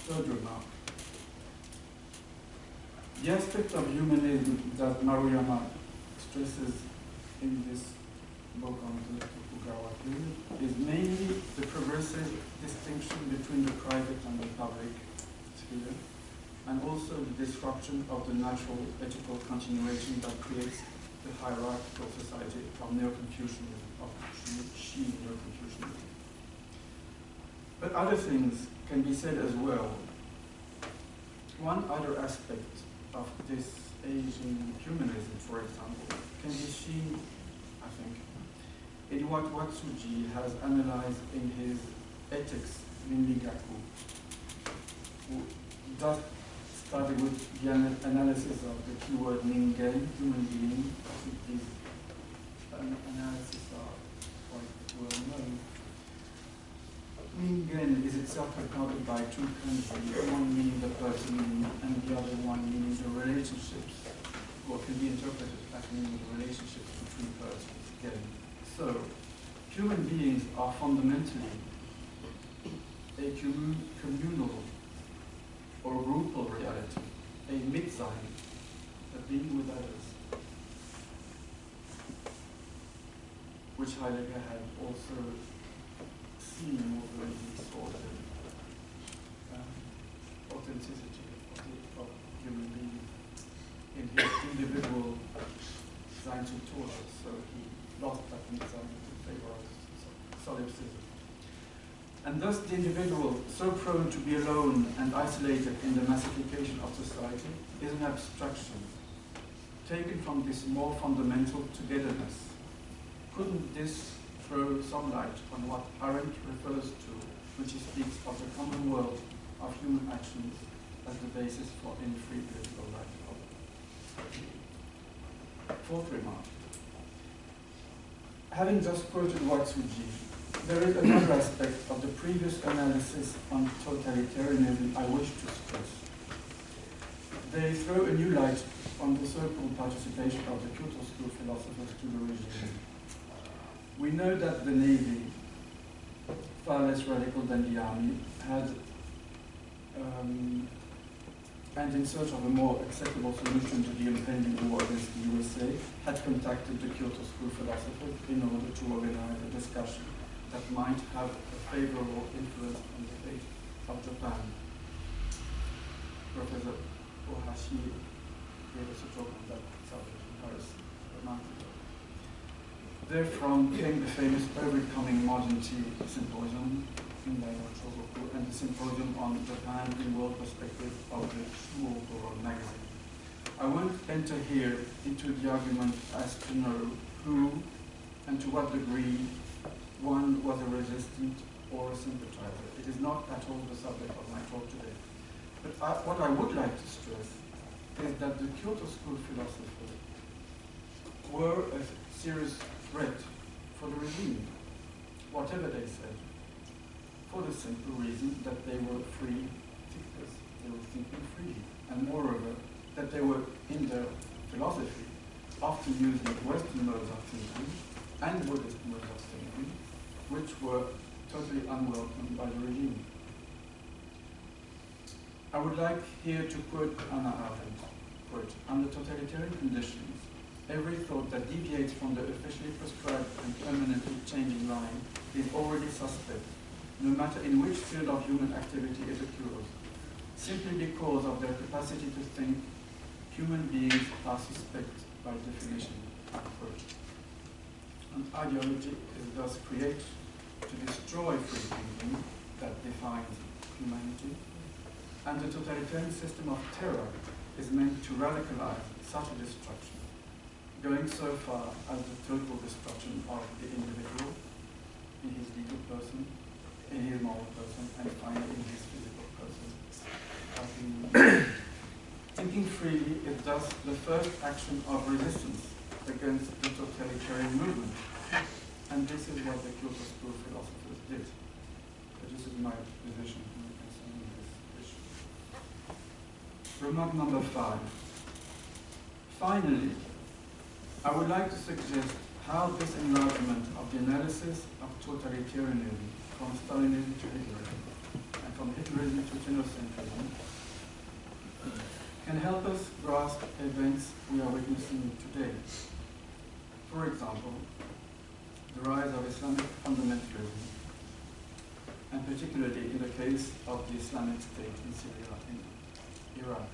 Third remark. The aspect of humanism that Maruyama stresses in this book on the Tokugawa period is mainly the progressive distinction between the private and the public sphere, and also the disruption of the natural ethical continuation that creates the hierarchical society from Neo-Confucianism, of Shi Neo-Confucianism. But other things can be said as well. One other aspect of this Asian humanism, for example, can be seen, I think, in what Watsuji has analyzed in his Ethics Rinrigaku, who does started with the ana- analysis of the keyword ningen, human being. I think these an- analyses are quite well known. Ningen is itself recorded by two kanji, one meaning the person and the other one meaning the relationships, or can be interpreted as meaning the relationships between persons. Again, so human beings are fundamentally a communal or groupal reality, a Mitsein, a being with others, which Heidegger had also seen his sort of um, authenticity of, the, of human being in his individual zu Tode, so he lost that Mitsein in favor of solipsism. And thus the individual, so prone to be alone and isolated in the massification of society, is an abstraction, taken from this more fundamental togetherness. Couldn't this throw some light on what Arendt refers to when she speaks of the common world of human actions as the basis for any free political life? Fourth remark. Having just quoted Watsuji, there is another aspect of the previous analysis on totalitarianism I wish to stress. They throw a new light on the so-called participation of the Kyoto School philosophers to the regime. We know that the Navy, far less radical than the Army, had, um, and in search of a more acceptable solution to the impending war against the USA, had contacted the Kyoto School philosophers in order to organize a discussion that might have a favorable influence on the fate of Japan. Professor Ohashi gave us a talk on that subject in Paris a month ago. Therefrom came the famous Overcoming Modernity Symposium in Chogoku and the Symposium on Japan in World Perspective of the Chuokoron magazine. I won't enter here into the argument as to know who and to what degree one was a resistant or a sympathizer. It is not at all the subject of my talk today. But I, what I would like to stress is that the Kyoto School philosophers were a serious threat for the regime, whatever they said, for the simple reason that they were free thinkers. They were thinking freely. And moreover, that they were, in their philosophy, often using Western modes of thinking and Buddhist modes of which were totally unwelcome by the regime. I would like here to quote Hannah Arendt, quote, under totalitarian conditions, every thought that deviates from the officially prescribed and permanently changing line is already suspect, no matter in which field of human activity it occurs. Simply because of their capacity to think, human beings are suspect by definition. An ideology is thus created to destroy free thinking that defines humanity, and the totalitarian system of terror is meant to radicalize such a destruction, going so far as the total destruction of the individual in his legal person, in his moral person, and finally in his physical person. Thinking freely is thus the first action of resistance against the totalitarian movement. And this is what the Kyoto School did. So this is my position concerning this issue. Remark number five. Finally, I would like to suggest how this enlargement of the analysis of totalitarianism from Stalinism to Hitlerism and from Hitlerism to Tennocentrism can help us grasp events we are witnessing today. For example, the rise of Islamic fundamentalism, and particularly in the case of the Islamic State in Syria and Iraq.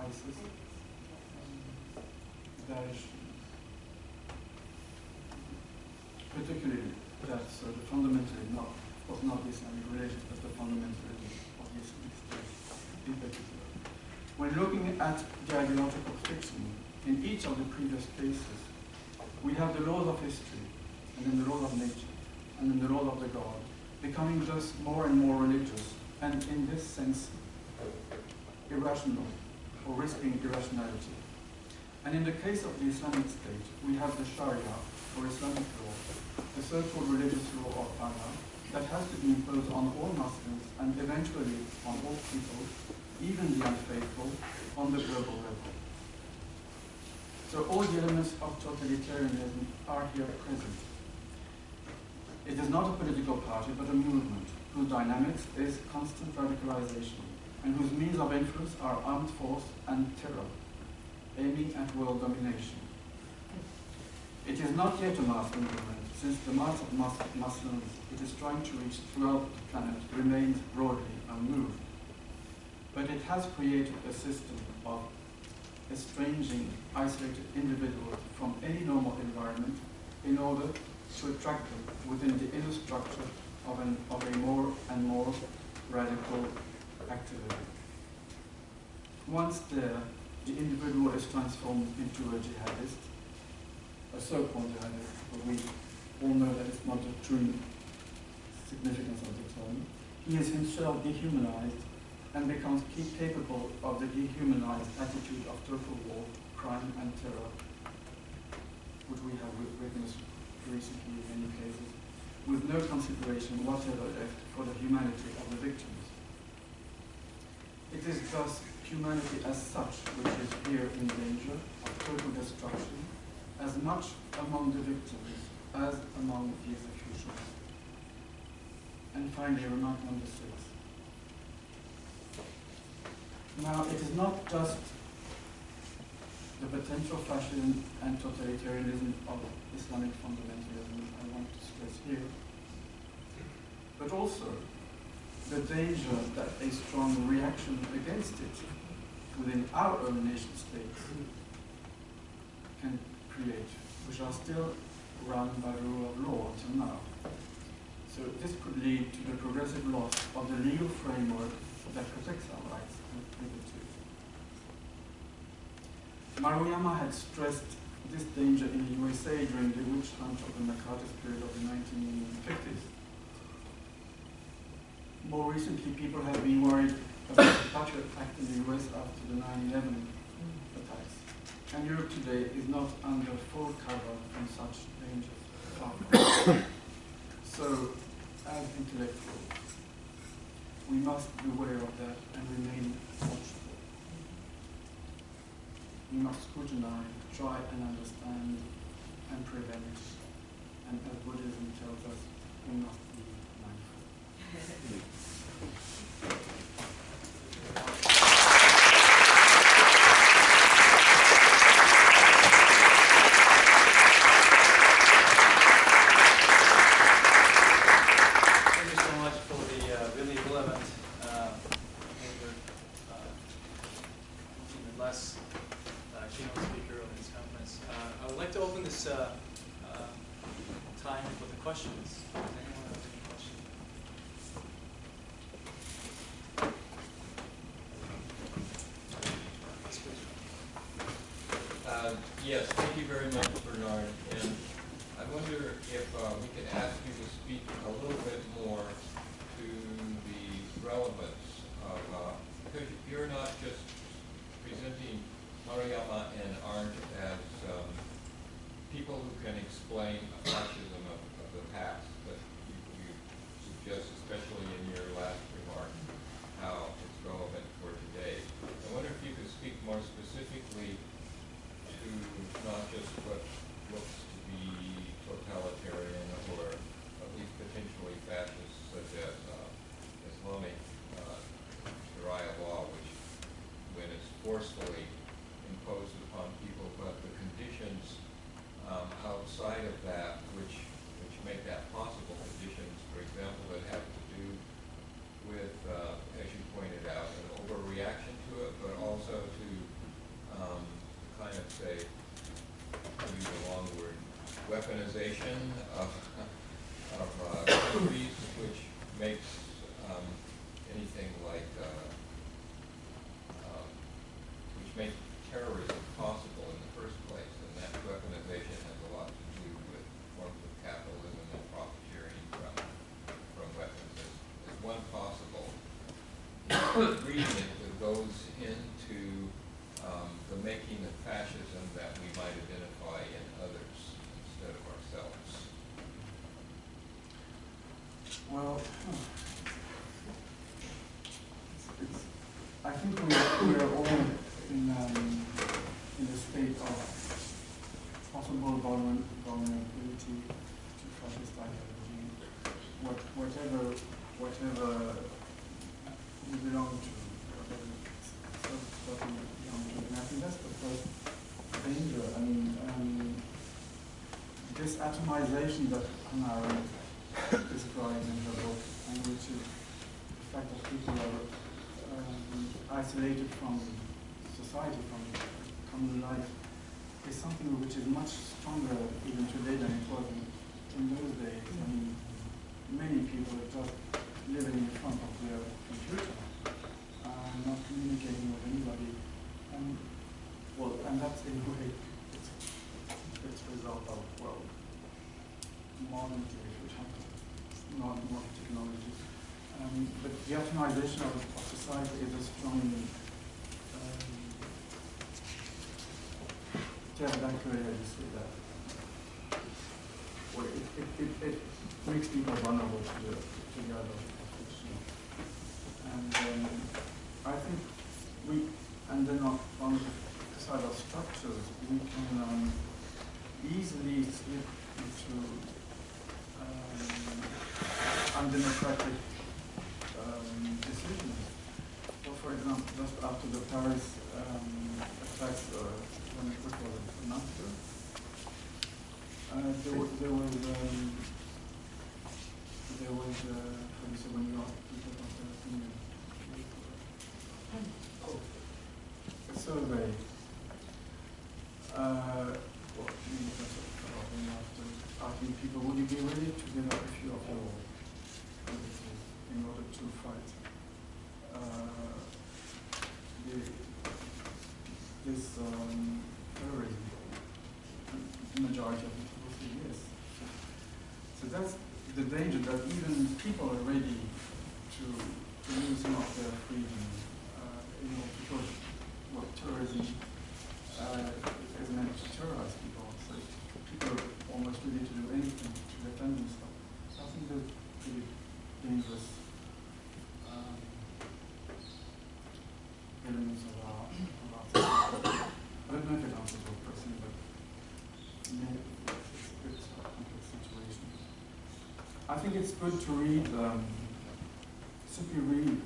ISIS, Daesh, particularly that uh, the fundamentalism, not, of not Islamic religion, but the fundamentalism of the Islamic State in particular. When looking at the ideological fiction, in each of the previous cases, we have the laws of history, and then the laws of nature, and then the laws of the God, becoming just more and more religious, and in this sense, irrational, or risking irrationality. And in the case of the Islamic State, we have the Sharia, or Islamic law, the so-called religious law of Allah, that has to be imposed on all Muslims, and eventually on all people, even the unfaithful, on the global level. So all the elements of totalitarianism are here present. It is not a political party, but a movement whose dynamics is constant radicalization, and whose means of influence are armed force and terror, aiming at world domination. It is not yet a mass movement, since the mass of Muslims it is trying to reach throughout the planet remains broadly unmoved but it has created a system of estranging isolated individuals from any normal environment in order to attract them within the inner structure of, an, of a more and more radical activity. Once there, the individual is transformed into a jihadist, a so-called jihadist, but we all know that it's not the true significance of the term. He is himself dehumanized and becomes capable of the dehumanized attitude of total war, crime, and terror, which we have witnessed recently in many cases, with no consideration whatever left for the humanity of the victims. It is thus humanity as such which is here in danger of total destruction, as much among the victims as among the executioners. And finally, remark number six. Now, it is not just the potential fascism and totalitarianism of Islamic fundamentalism I want to stress here, but also the danger that a strong reaction against it within our own nation states can create, which are still run by the rule of law until now. So this could lead to the progressive loss of the legal framework that protects our rights. Maruyama had stressed this danger in the USA during the witch hunt of the McCarthy's period of the 1950s. More recently, people have been worried about the Patriot Act in the US after the 9-11 attacks. And Europe today is not under full cover from such dangers. so, as intellectuals, we must be aware of that and remain watchful. We must scrutinize, try and understand and prevent. And as Buddhism tells us, we must be mindful. weaponization atomization that Hannah Arendt describes in her book, and which is the fact that people are um, isolated from society, from common life, is something which is much organization of, of society is strongly um, calculated say that well, it, it, it, it, makes people vulnerable to the, to the other. endangered that even people are ready to, lose some of their freedom uh, in because what tourism uh, is meant to terrorize people. So people are almost ready to do anything to defend themselves. So I think that's pretty dangerous um, elements of our, of our I don't know if it answers your question, but. I think it's good to read um, simply read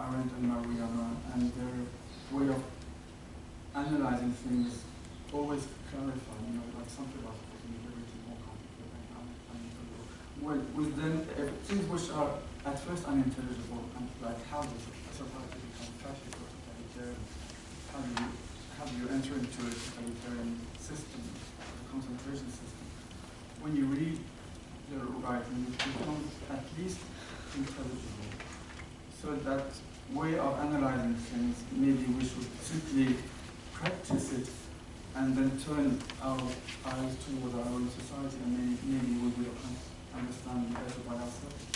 Arendt and Maruyama and their way of analyzing things always clarify, you know, like something about making everything more complicated and unintelligible. Well, with them, uh, things which are at first unintelligible and like how does a society become fascist or totalitarian? How do you how do you enter into a totalitarian system, a concentration system? When you read the right and it becomes at least intelligible. So that way of analyzing things, maybe we should simply practice it and then turn our eyes toward our own society and maybe, maybe we will understand better by ourselves.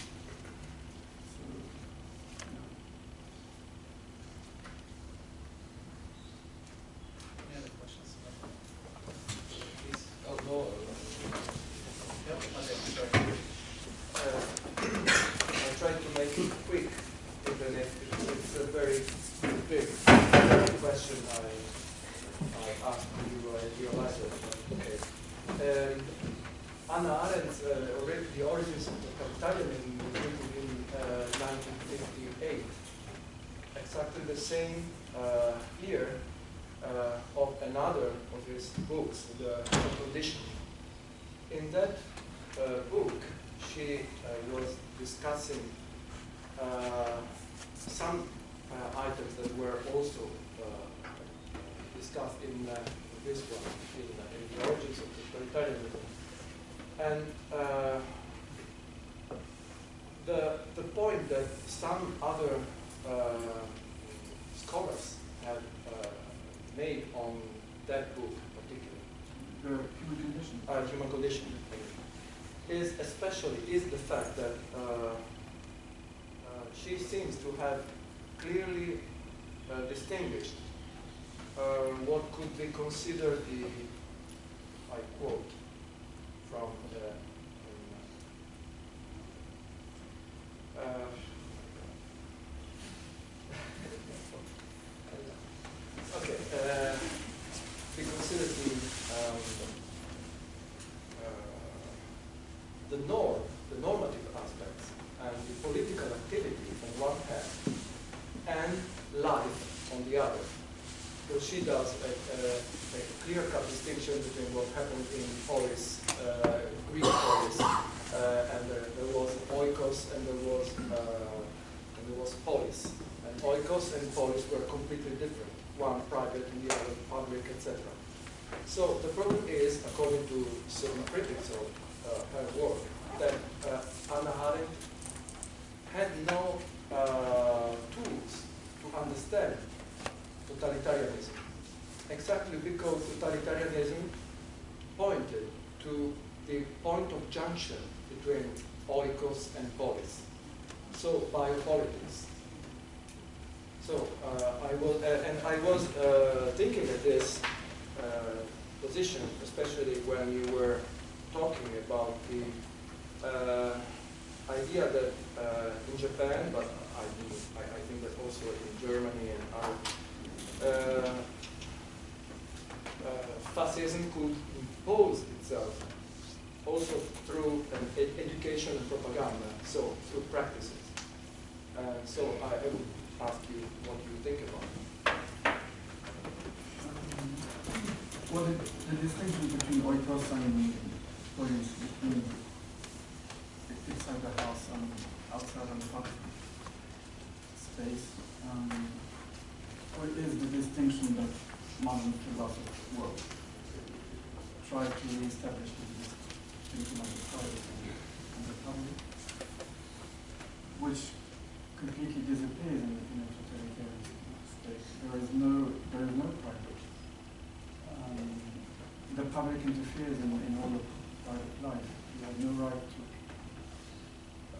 public interferes in, in all of private life. You have no right to,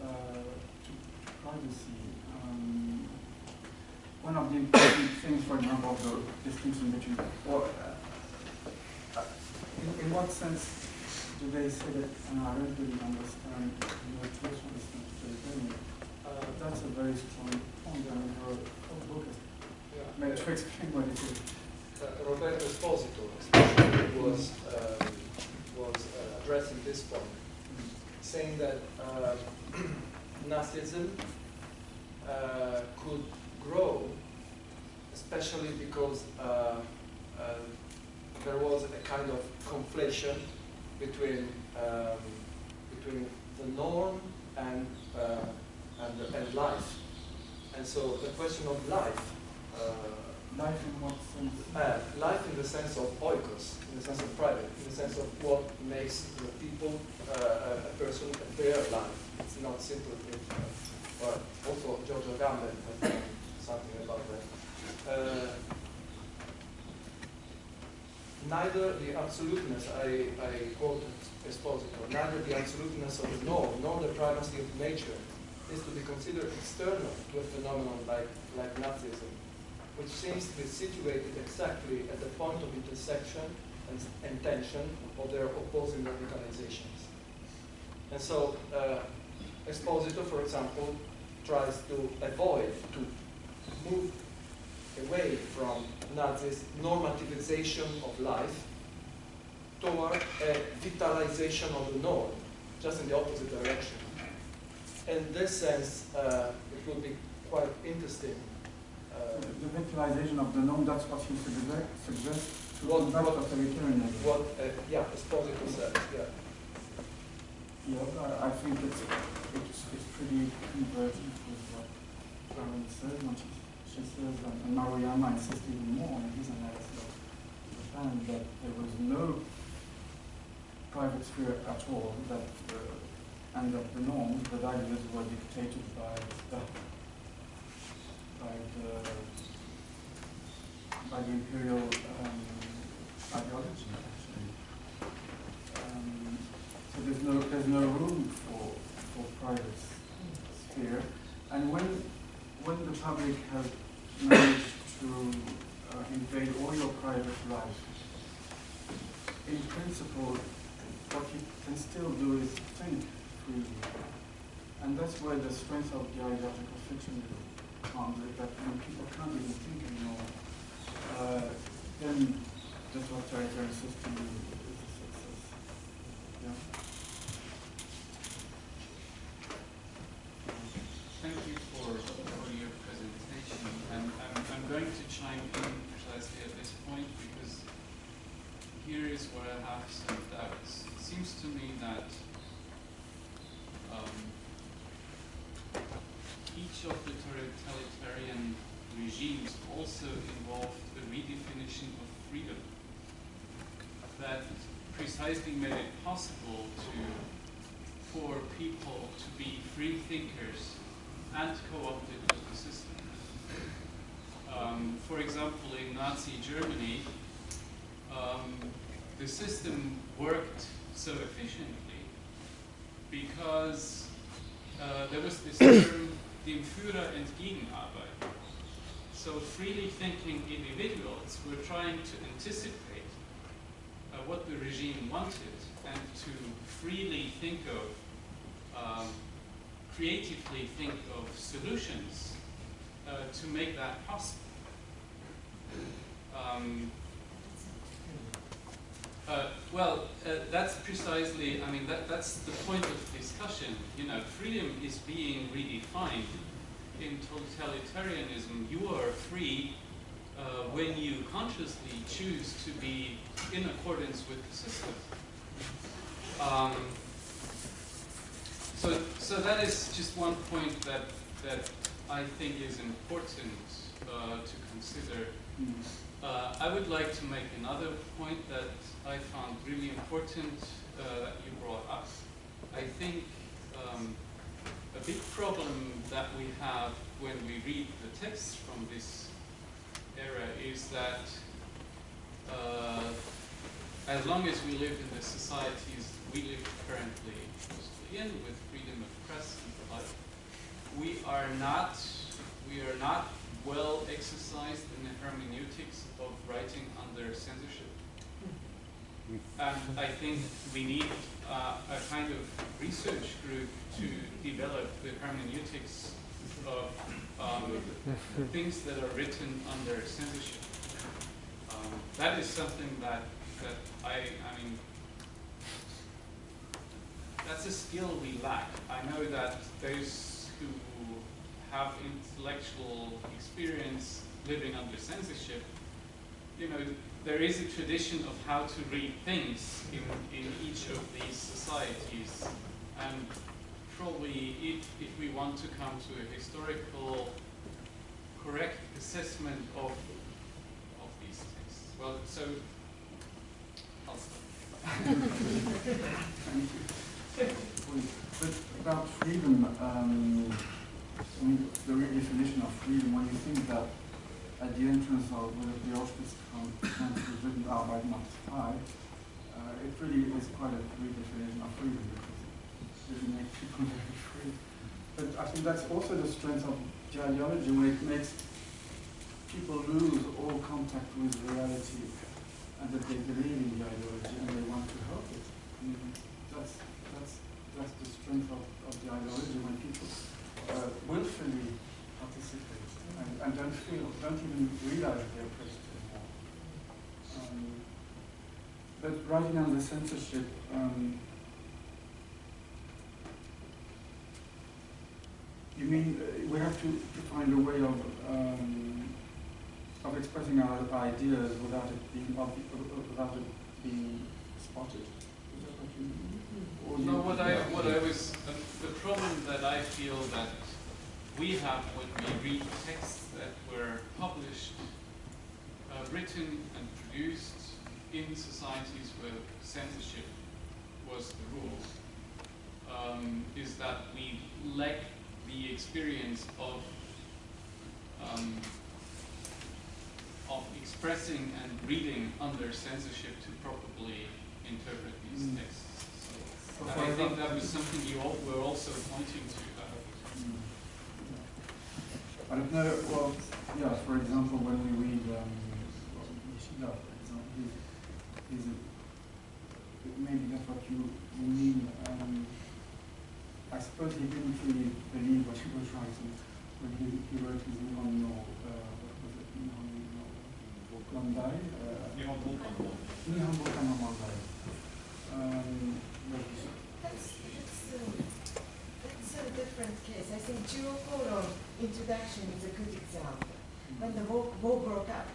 uh, to privacy. Um, one of the important things, for example, of the distinction between, or, uh, uh, in, in what sense do they say that, and I don't really understand your choice uh, that's a very strong point, and your whole book is yeah. made to explain what it is. Roberto Esposito was, um, was uh, addressing this point, saying that uh, Nazism uh, could grow, especially because there was a kind of conflation between um, between the norm and uh, and and life, and so the question of life uh, Life in what sense? Uh, life in the sense of oikos, in the sense of private, in the sense of what makes the people, uh, a, person, their life. It's not simply, uh, well, also Giorgio Agamben has done something about that. Uh, neither the absoluteness, I, I quote Esposito, neither the absoluteness of the norm nor the primacy of nature is to be considered external to a phenomenon like, like Nazism, which seems to be situated exactly at the point of intersection and, and tension of their opposing radicalizations. And so, uh, for example, tries to avoid, to move away from Nazis' normativization of life toward a vitalization of the norm, just in the opposite direction. In this sense, uh, it would be quite interesting. Uh, The vitalization of the norm, that's what you suggest, to What- what- authoritarianism. what, uh, yeah, Esposito said, yeah. Yeah, I, I think it's, it's, it's pretty convergent with what Karen says when she, she says, and and Maruyama insists even more in his analysis of Japan, that there was no private sphere at all, that, uh, and that the norms, the values were dictated by the, by the, by the imperial um, ideology, actually. Um, so there's no, there's no room for, for private sphere. And when, when the public has managed to uh, invade all your private life, in principle, what you can still do is think freely. And that's where the strength of the ideological fiction comes, that when people uh, then the totalitarian system is a success. Yeah. Thank you for, for your presentation. And I'm, I'm going to chime in precisely at this point because here is where I have some doubts. It seems to me that um, of the totalitarian regimes also involved a redefinition of freedom that precisely made it possible to for people to be free thinkers and co-opted with the system. Um, for example, in Nazi Germany, um, the system worked so efficiently because uh, there was this term, dem Führer entgegenarbeiten. So freely thinking individuals were trying to anticipate uh, what the regime wanted and to freely think of, um, creatively think of solutions uh, to make that possible. Um, uh, well, uh, that's precisely, I mean, that, that's the point of discussion. You know, freedom is being redefined. In totalitarianism, you are free uh, when you consciously choose to be in accordance with the system. Um, so, so that is just one point that, that I think is important uh, to consider. Mm. Uh, I would like to make another point that I found really important uh, that you brought up. I think um, a big problem that we have when we read the texts from this era is that uh, as long as we live in the societies we live currently mostly in, with freedom of press and the like, we are not we are not well exercised in the hermeneutics of writing under censorship. And I think we need uh, a kind of research group to develop the hermeneutics of um, things that are written under censorship. Um, that is something that, that I, I mean, that's a skill we lack. I know that those who have intellectual experience living under censorship, you know, there is a tradition of how to read things in, in each of these societies. And probably if, if we want to come to a historical correct assessment of of these texts. well, so I'll stop. Thank you. But about freedom, um, I mean, the real definition of freedom, when you think that at the entrance of the, Auschwitz camp was written Arbeit macht frei, uh, it really is quite a real definition of freedom because it makes people very free. But I think that's also the strength of the ideology when it makes people lose all contact with reality and that they believe in the ideology and they want to help it. I mean, that's, that's, that's the strength of, of the ideology when people willfully participate and, and don't feel, don't even realize they're oppressed anymore. Um, but writing on the censorship, um, you mean uh, we have to, to find a way of um, of expressing our ideas without it being uh, without it being spotted. Is that what you mean? Or you- No, what I, what I was, the, problem that I feel that we have when we read texts that were published, uh, written and produced in societies where censorship was the rule, um, is that we lack the experience of um, of expressing and reading under censorship to properly interpret these Mm. texts. And I think that was something you all were also pointing to. I don't know, well, yeah, for example, when we read, um, Nishida, for example, he's a, maybe that's what you, mean, um, I suppose he didn't really believe what he was writing when he, he wrote his Nihon no, uh, what was it, Nihon no, Mondai? Uh, Nihon bunka no. Um, but That's, that's, a different case. I think Jiro introduction is a good example. When the war, war broke out,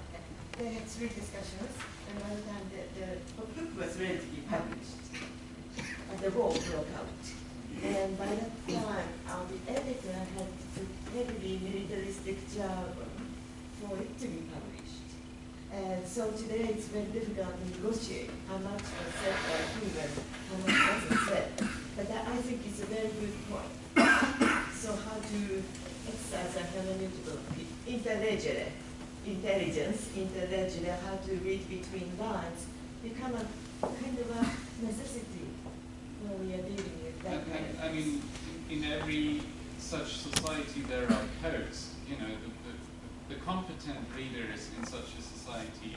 they had three discussions, and by the time the, the book was ready to be published, uh, the war broke out. And by that time, uh, the editor had to heavily militaristic jargon for it to be published. And so today it's very difficult to negotiate how much was said by whom and how much wasn't said. But that I think is a very good point. So how to exercise a hermeneutical interlegere, intelligence, interlegere, how to read between lines, become a kind of a necessity when we are dealing with that and, of I mean, in every such society there are codes. You know, the, the, the competent readers in such a society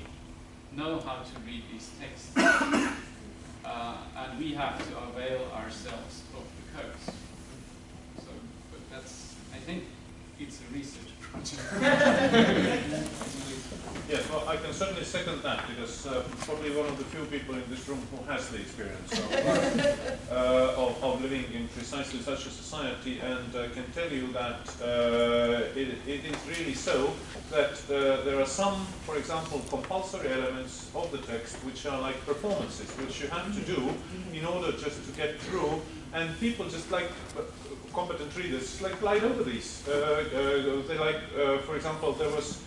know how to read these texts, uh, and we have to avail ourselves of the codes. So, but that's, I think, it's a research project. Yes, well, I can certainly second that because uh, probably one of the few people in this room who has the experience of, uh, of, of living in precisely such a society and uh, can tell you that uh, it, it is really so that uh, there are some, for example, compulsory elements of the text which are like performances, which you have to do in order just to get through and people just like uh, competent readers like glide over these. Uh, uh, they like, uh, for example, there was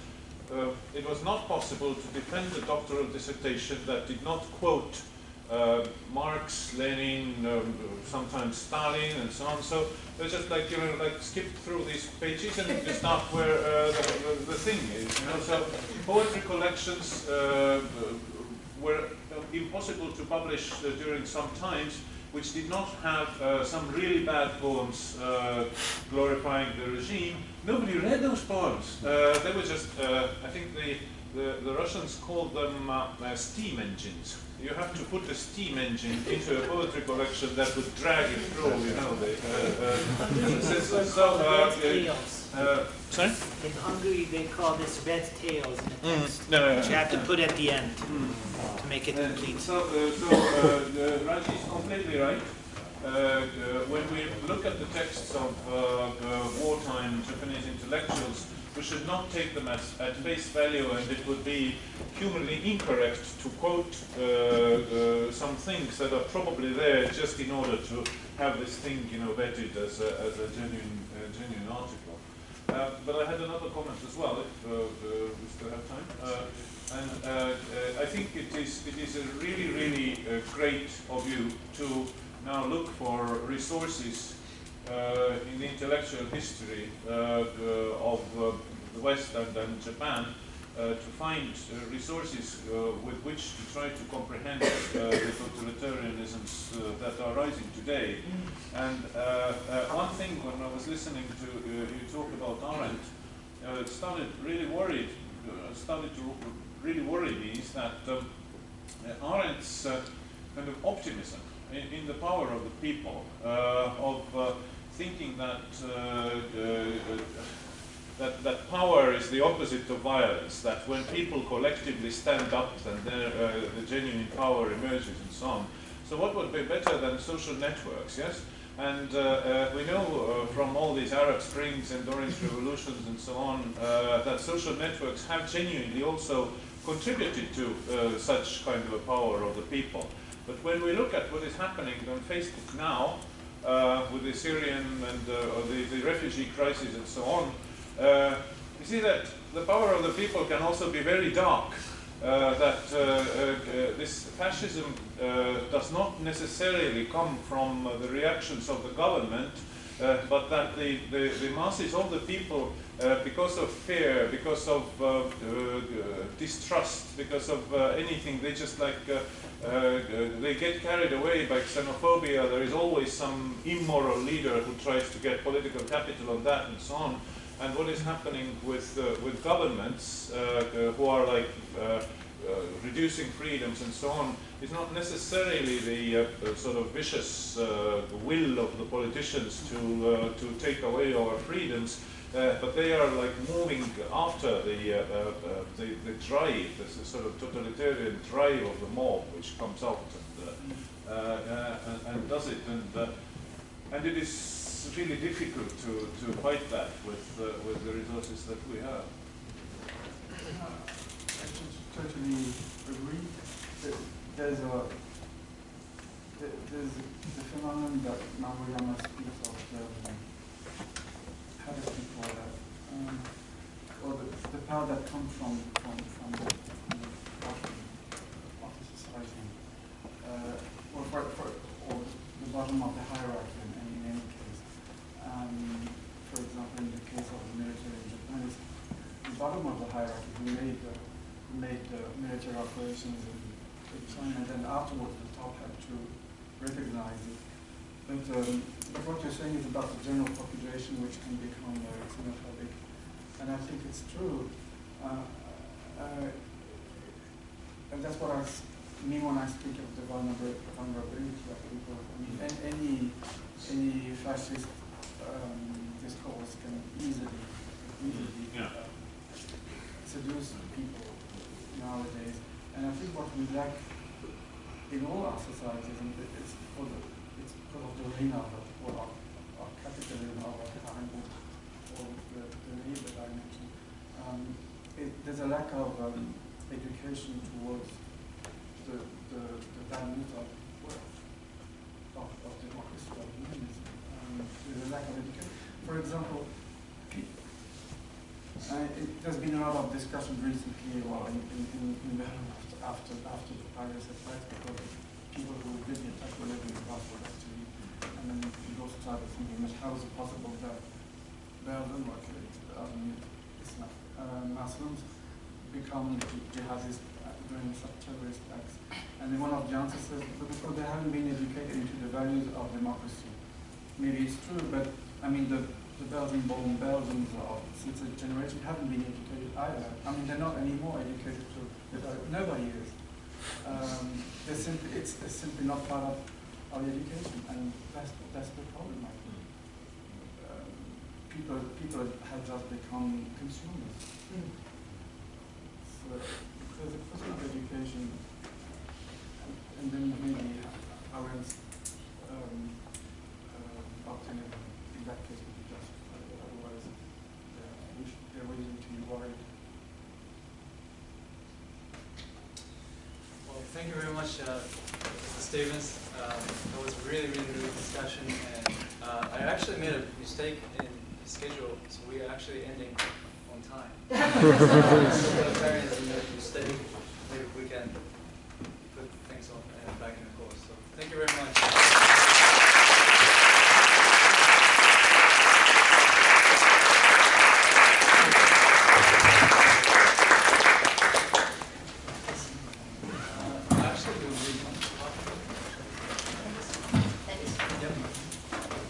uh, it was not possible to defend a doctoral dissertation that did not quote uh, Marx, Lenin, um, sometimes Stalin, and so on. So they just like you know like skip through these pages and you start where uh, the, the, the thing is. You know, so poetry collections uh, were impossible to publish uh, during some times which did not have uh, some really bad poems uh, glorifying the regime. Nobody read those poems. Uh, they were just, uh, I think the, the, the Russians called them uh, uh, steam engines. You have to put a steam engine into a poetry collection that would drag it through, you know. The, uh, uh, so, uh, uh, sorry? In Hungary, they call this red tails in the text, No, no, no. which you have to put at the end to make it complete. So, uh, so uh, is completely right. Uh, when we look at the texts of uh, wartime Japanese intellectuals, we should not take them as, at face value, and it would be humanly incorrect to quote uh, uh, some things that are probably there just in order to have this thing, you know, vetted as a, as a genuine, uh, genuine article. Uh, but I had another comment as well, if we still have time. And I think it is, it is a really, really great of you to now look for resources uh, in the intellectual history uh, uh, of uh, the West and, and Japan uh, to find uh, resources with which to try to comprehend the totalitarianisms that are rising today. And one thing when I was listening to you talk about Arendt, uh, started really worried, started to really worry me is that um, Arendt's kind of optimism in, in the power of the people, uh, of uh, thinking that, uh, that that power is the opposite of violence, that when people collectively stand up, then the genuine power emerges and so on. So what would be better than social networks, yes? And uh, uh, we know uh, from all these Arab Springs and Orange Revolutions and so on that social networks have genuinely also contributed to such kind of a power of the people. But when we look at what is happening on Facebook now, uh, with the Syrian and uh, the, the refugee crisis and so on, uh, you see that the power of the people can also be very dark. Uh, that uh, uh, uh, this fascism does not necessarily come from the reactions of the government, but that the, the, the masses of the people, because of fear, because of distrust, because of anything, they just like uh, uh, they get carried away by xenophobia. There is always some immoral leader who tries to get political capital on that and so on. And what is happening with uh, with governments uh, uh, who are like reducing freedoms and so on is not necessarily the sort of vicious will of the politicians to to take away our freedoms, uh, but they are like moving after the, uh, uh, uh, the the drive, the sort of totalitarian drive of the mob, which comes out and, uh, and, does it, and and it is really difficult to, to fight that with with the resources that we have. I totally agree. That There's a there- there's the phenomenon that Maruyama speaks call that? Um, or the, the power that comes from from from the, from the bottom of the society, uh, or for, for or the bottom of the hierarchy in, in any case. Um, for example, in the case of the military in Japan, it's the bottom of the hierarchy who made the, who made the military operations in, in China, and then afterwards the top had to recognize it. But, um, what you're saying is about the general population, which can become uh, xenophobic, and I think it's true. Uh, uh, and that's what I mean when I speak of the vulnerab- vulnerability of people. I mean, an- any any fascist um, discourse can easily easily Yeah. uh, seduce people nowadays. And I think what we lack in all our societies, and it's for the, it's because of the reign of, or of, of capitalism, of our time, or, or the, the I mentioned, um, it, there's a lack of um, education towards the, the, the values of worth, of, of democracy, of humanism. Um, there's a lack of education. For example, uh, it, there's been a lot of discussion recently, well, in, in, in, in after, after the Paris attacks, because people who Brussels actually, and then started thinking, how is it possible that Belgium, or actually, um, uh, Muslims become jihadists uh, during such terrorist acts? And then one of the answers is "But because they haven't been educated into the values of democracy. Maybe it's true, but I mean, the, the Belgian-born Belgians of since a generation haven't been educated either. I mean, they're not any more educated to, nobody is. Um, simply, it's, it's simply not part of our education, and that's, that's the problem, I think. Um, people, people have just become consumers. So, there's a question of education, and, and then maybe our um, uh, optimism in that case would be justified, but otherwise, uh, we should, there are reason to be worried. Well, thank you very much, uh. Stevens. Um, that was a really, really, really good discussion, and uh, I actually made a mistake in the schedule, so we are actually ending on time. so, a mistake. We, we can put things on uh, back in the course. So thank you very much. Uh, actually, we'll read one. Yep.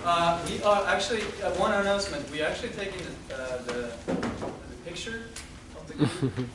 Uh, we are actually, uh, one announcement, we actually taking the, uh, the, the picture of the group.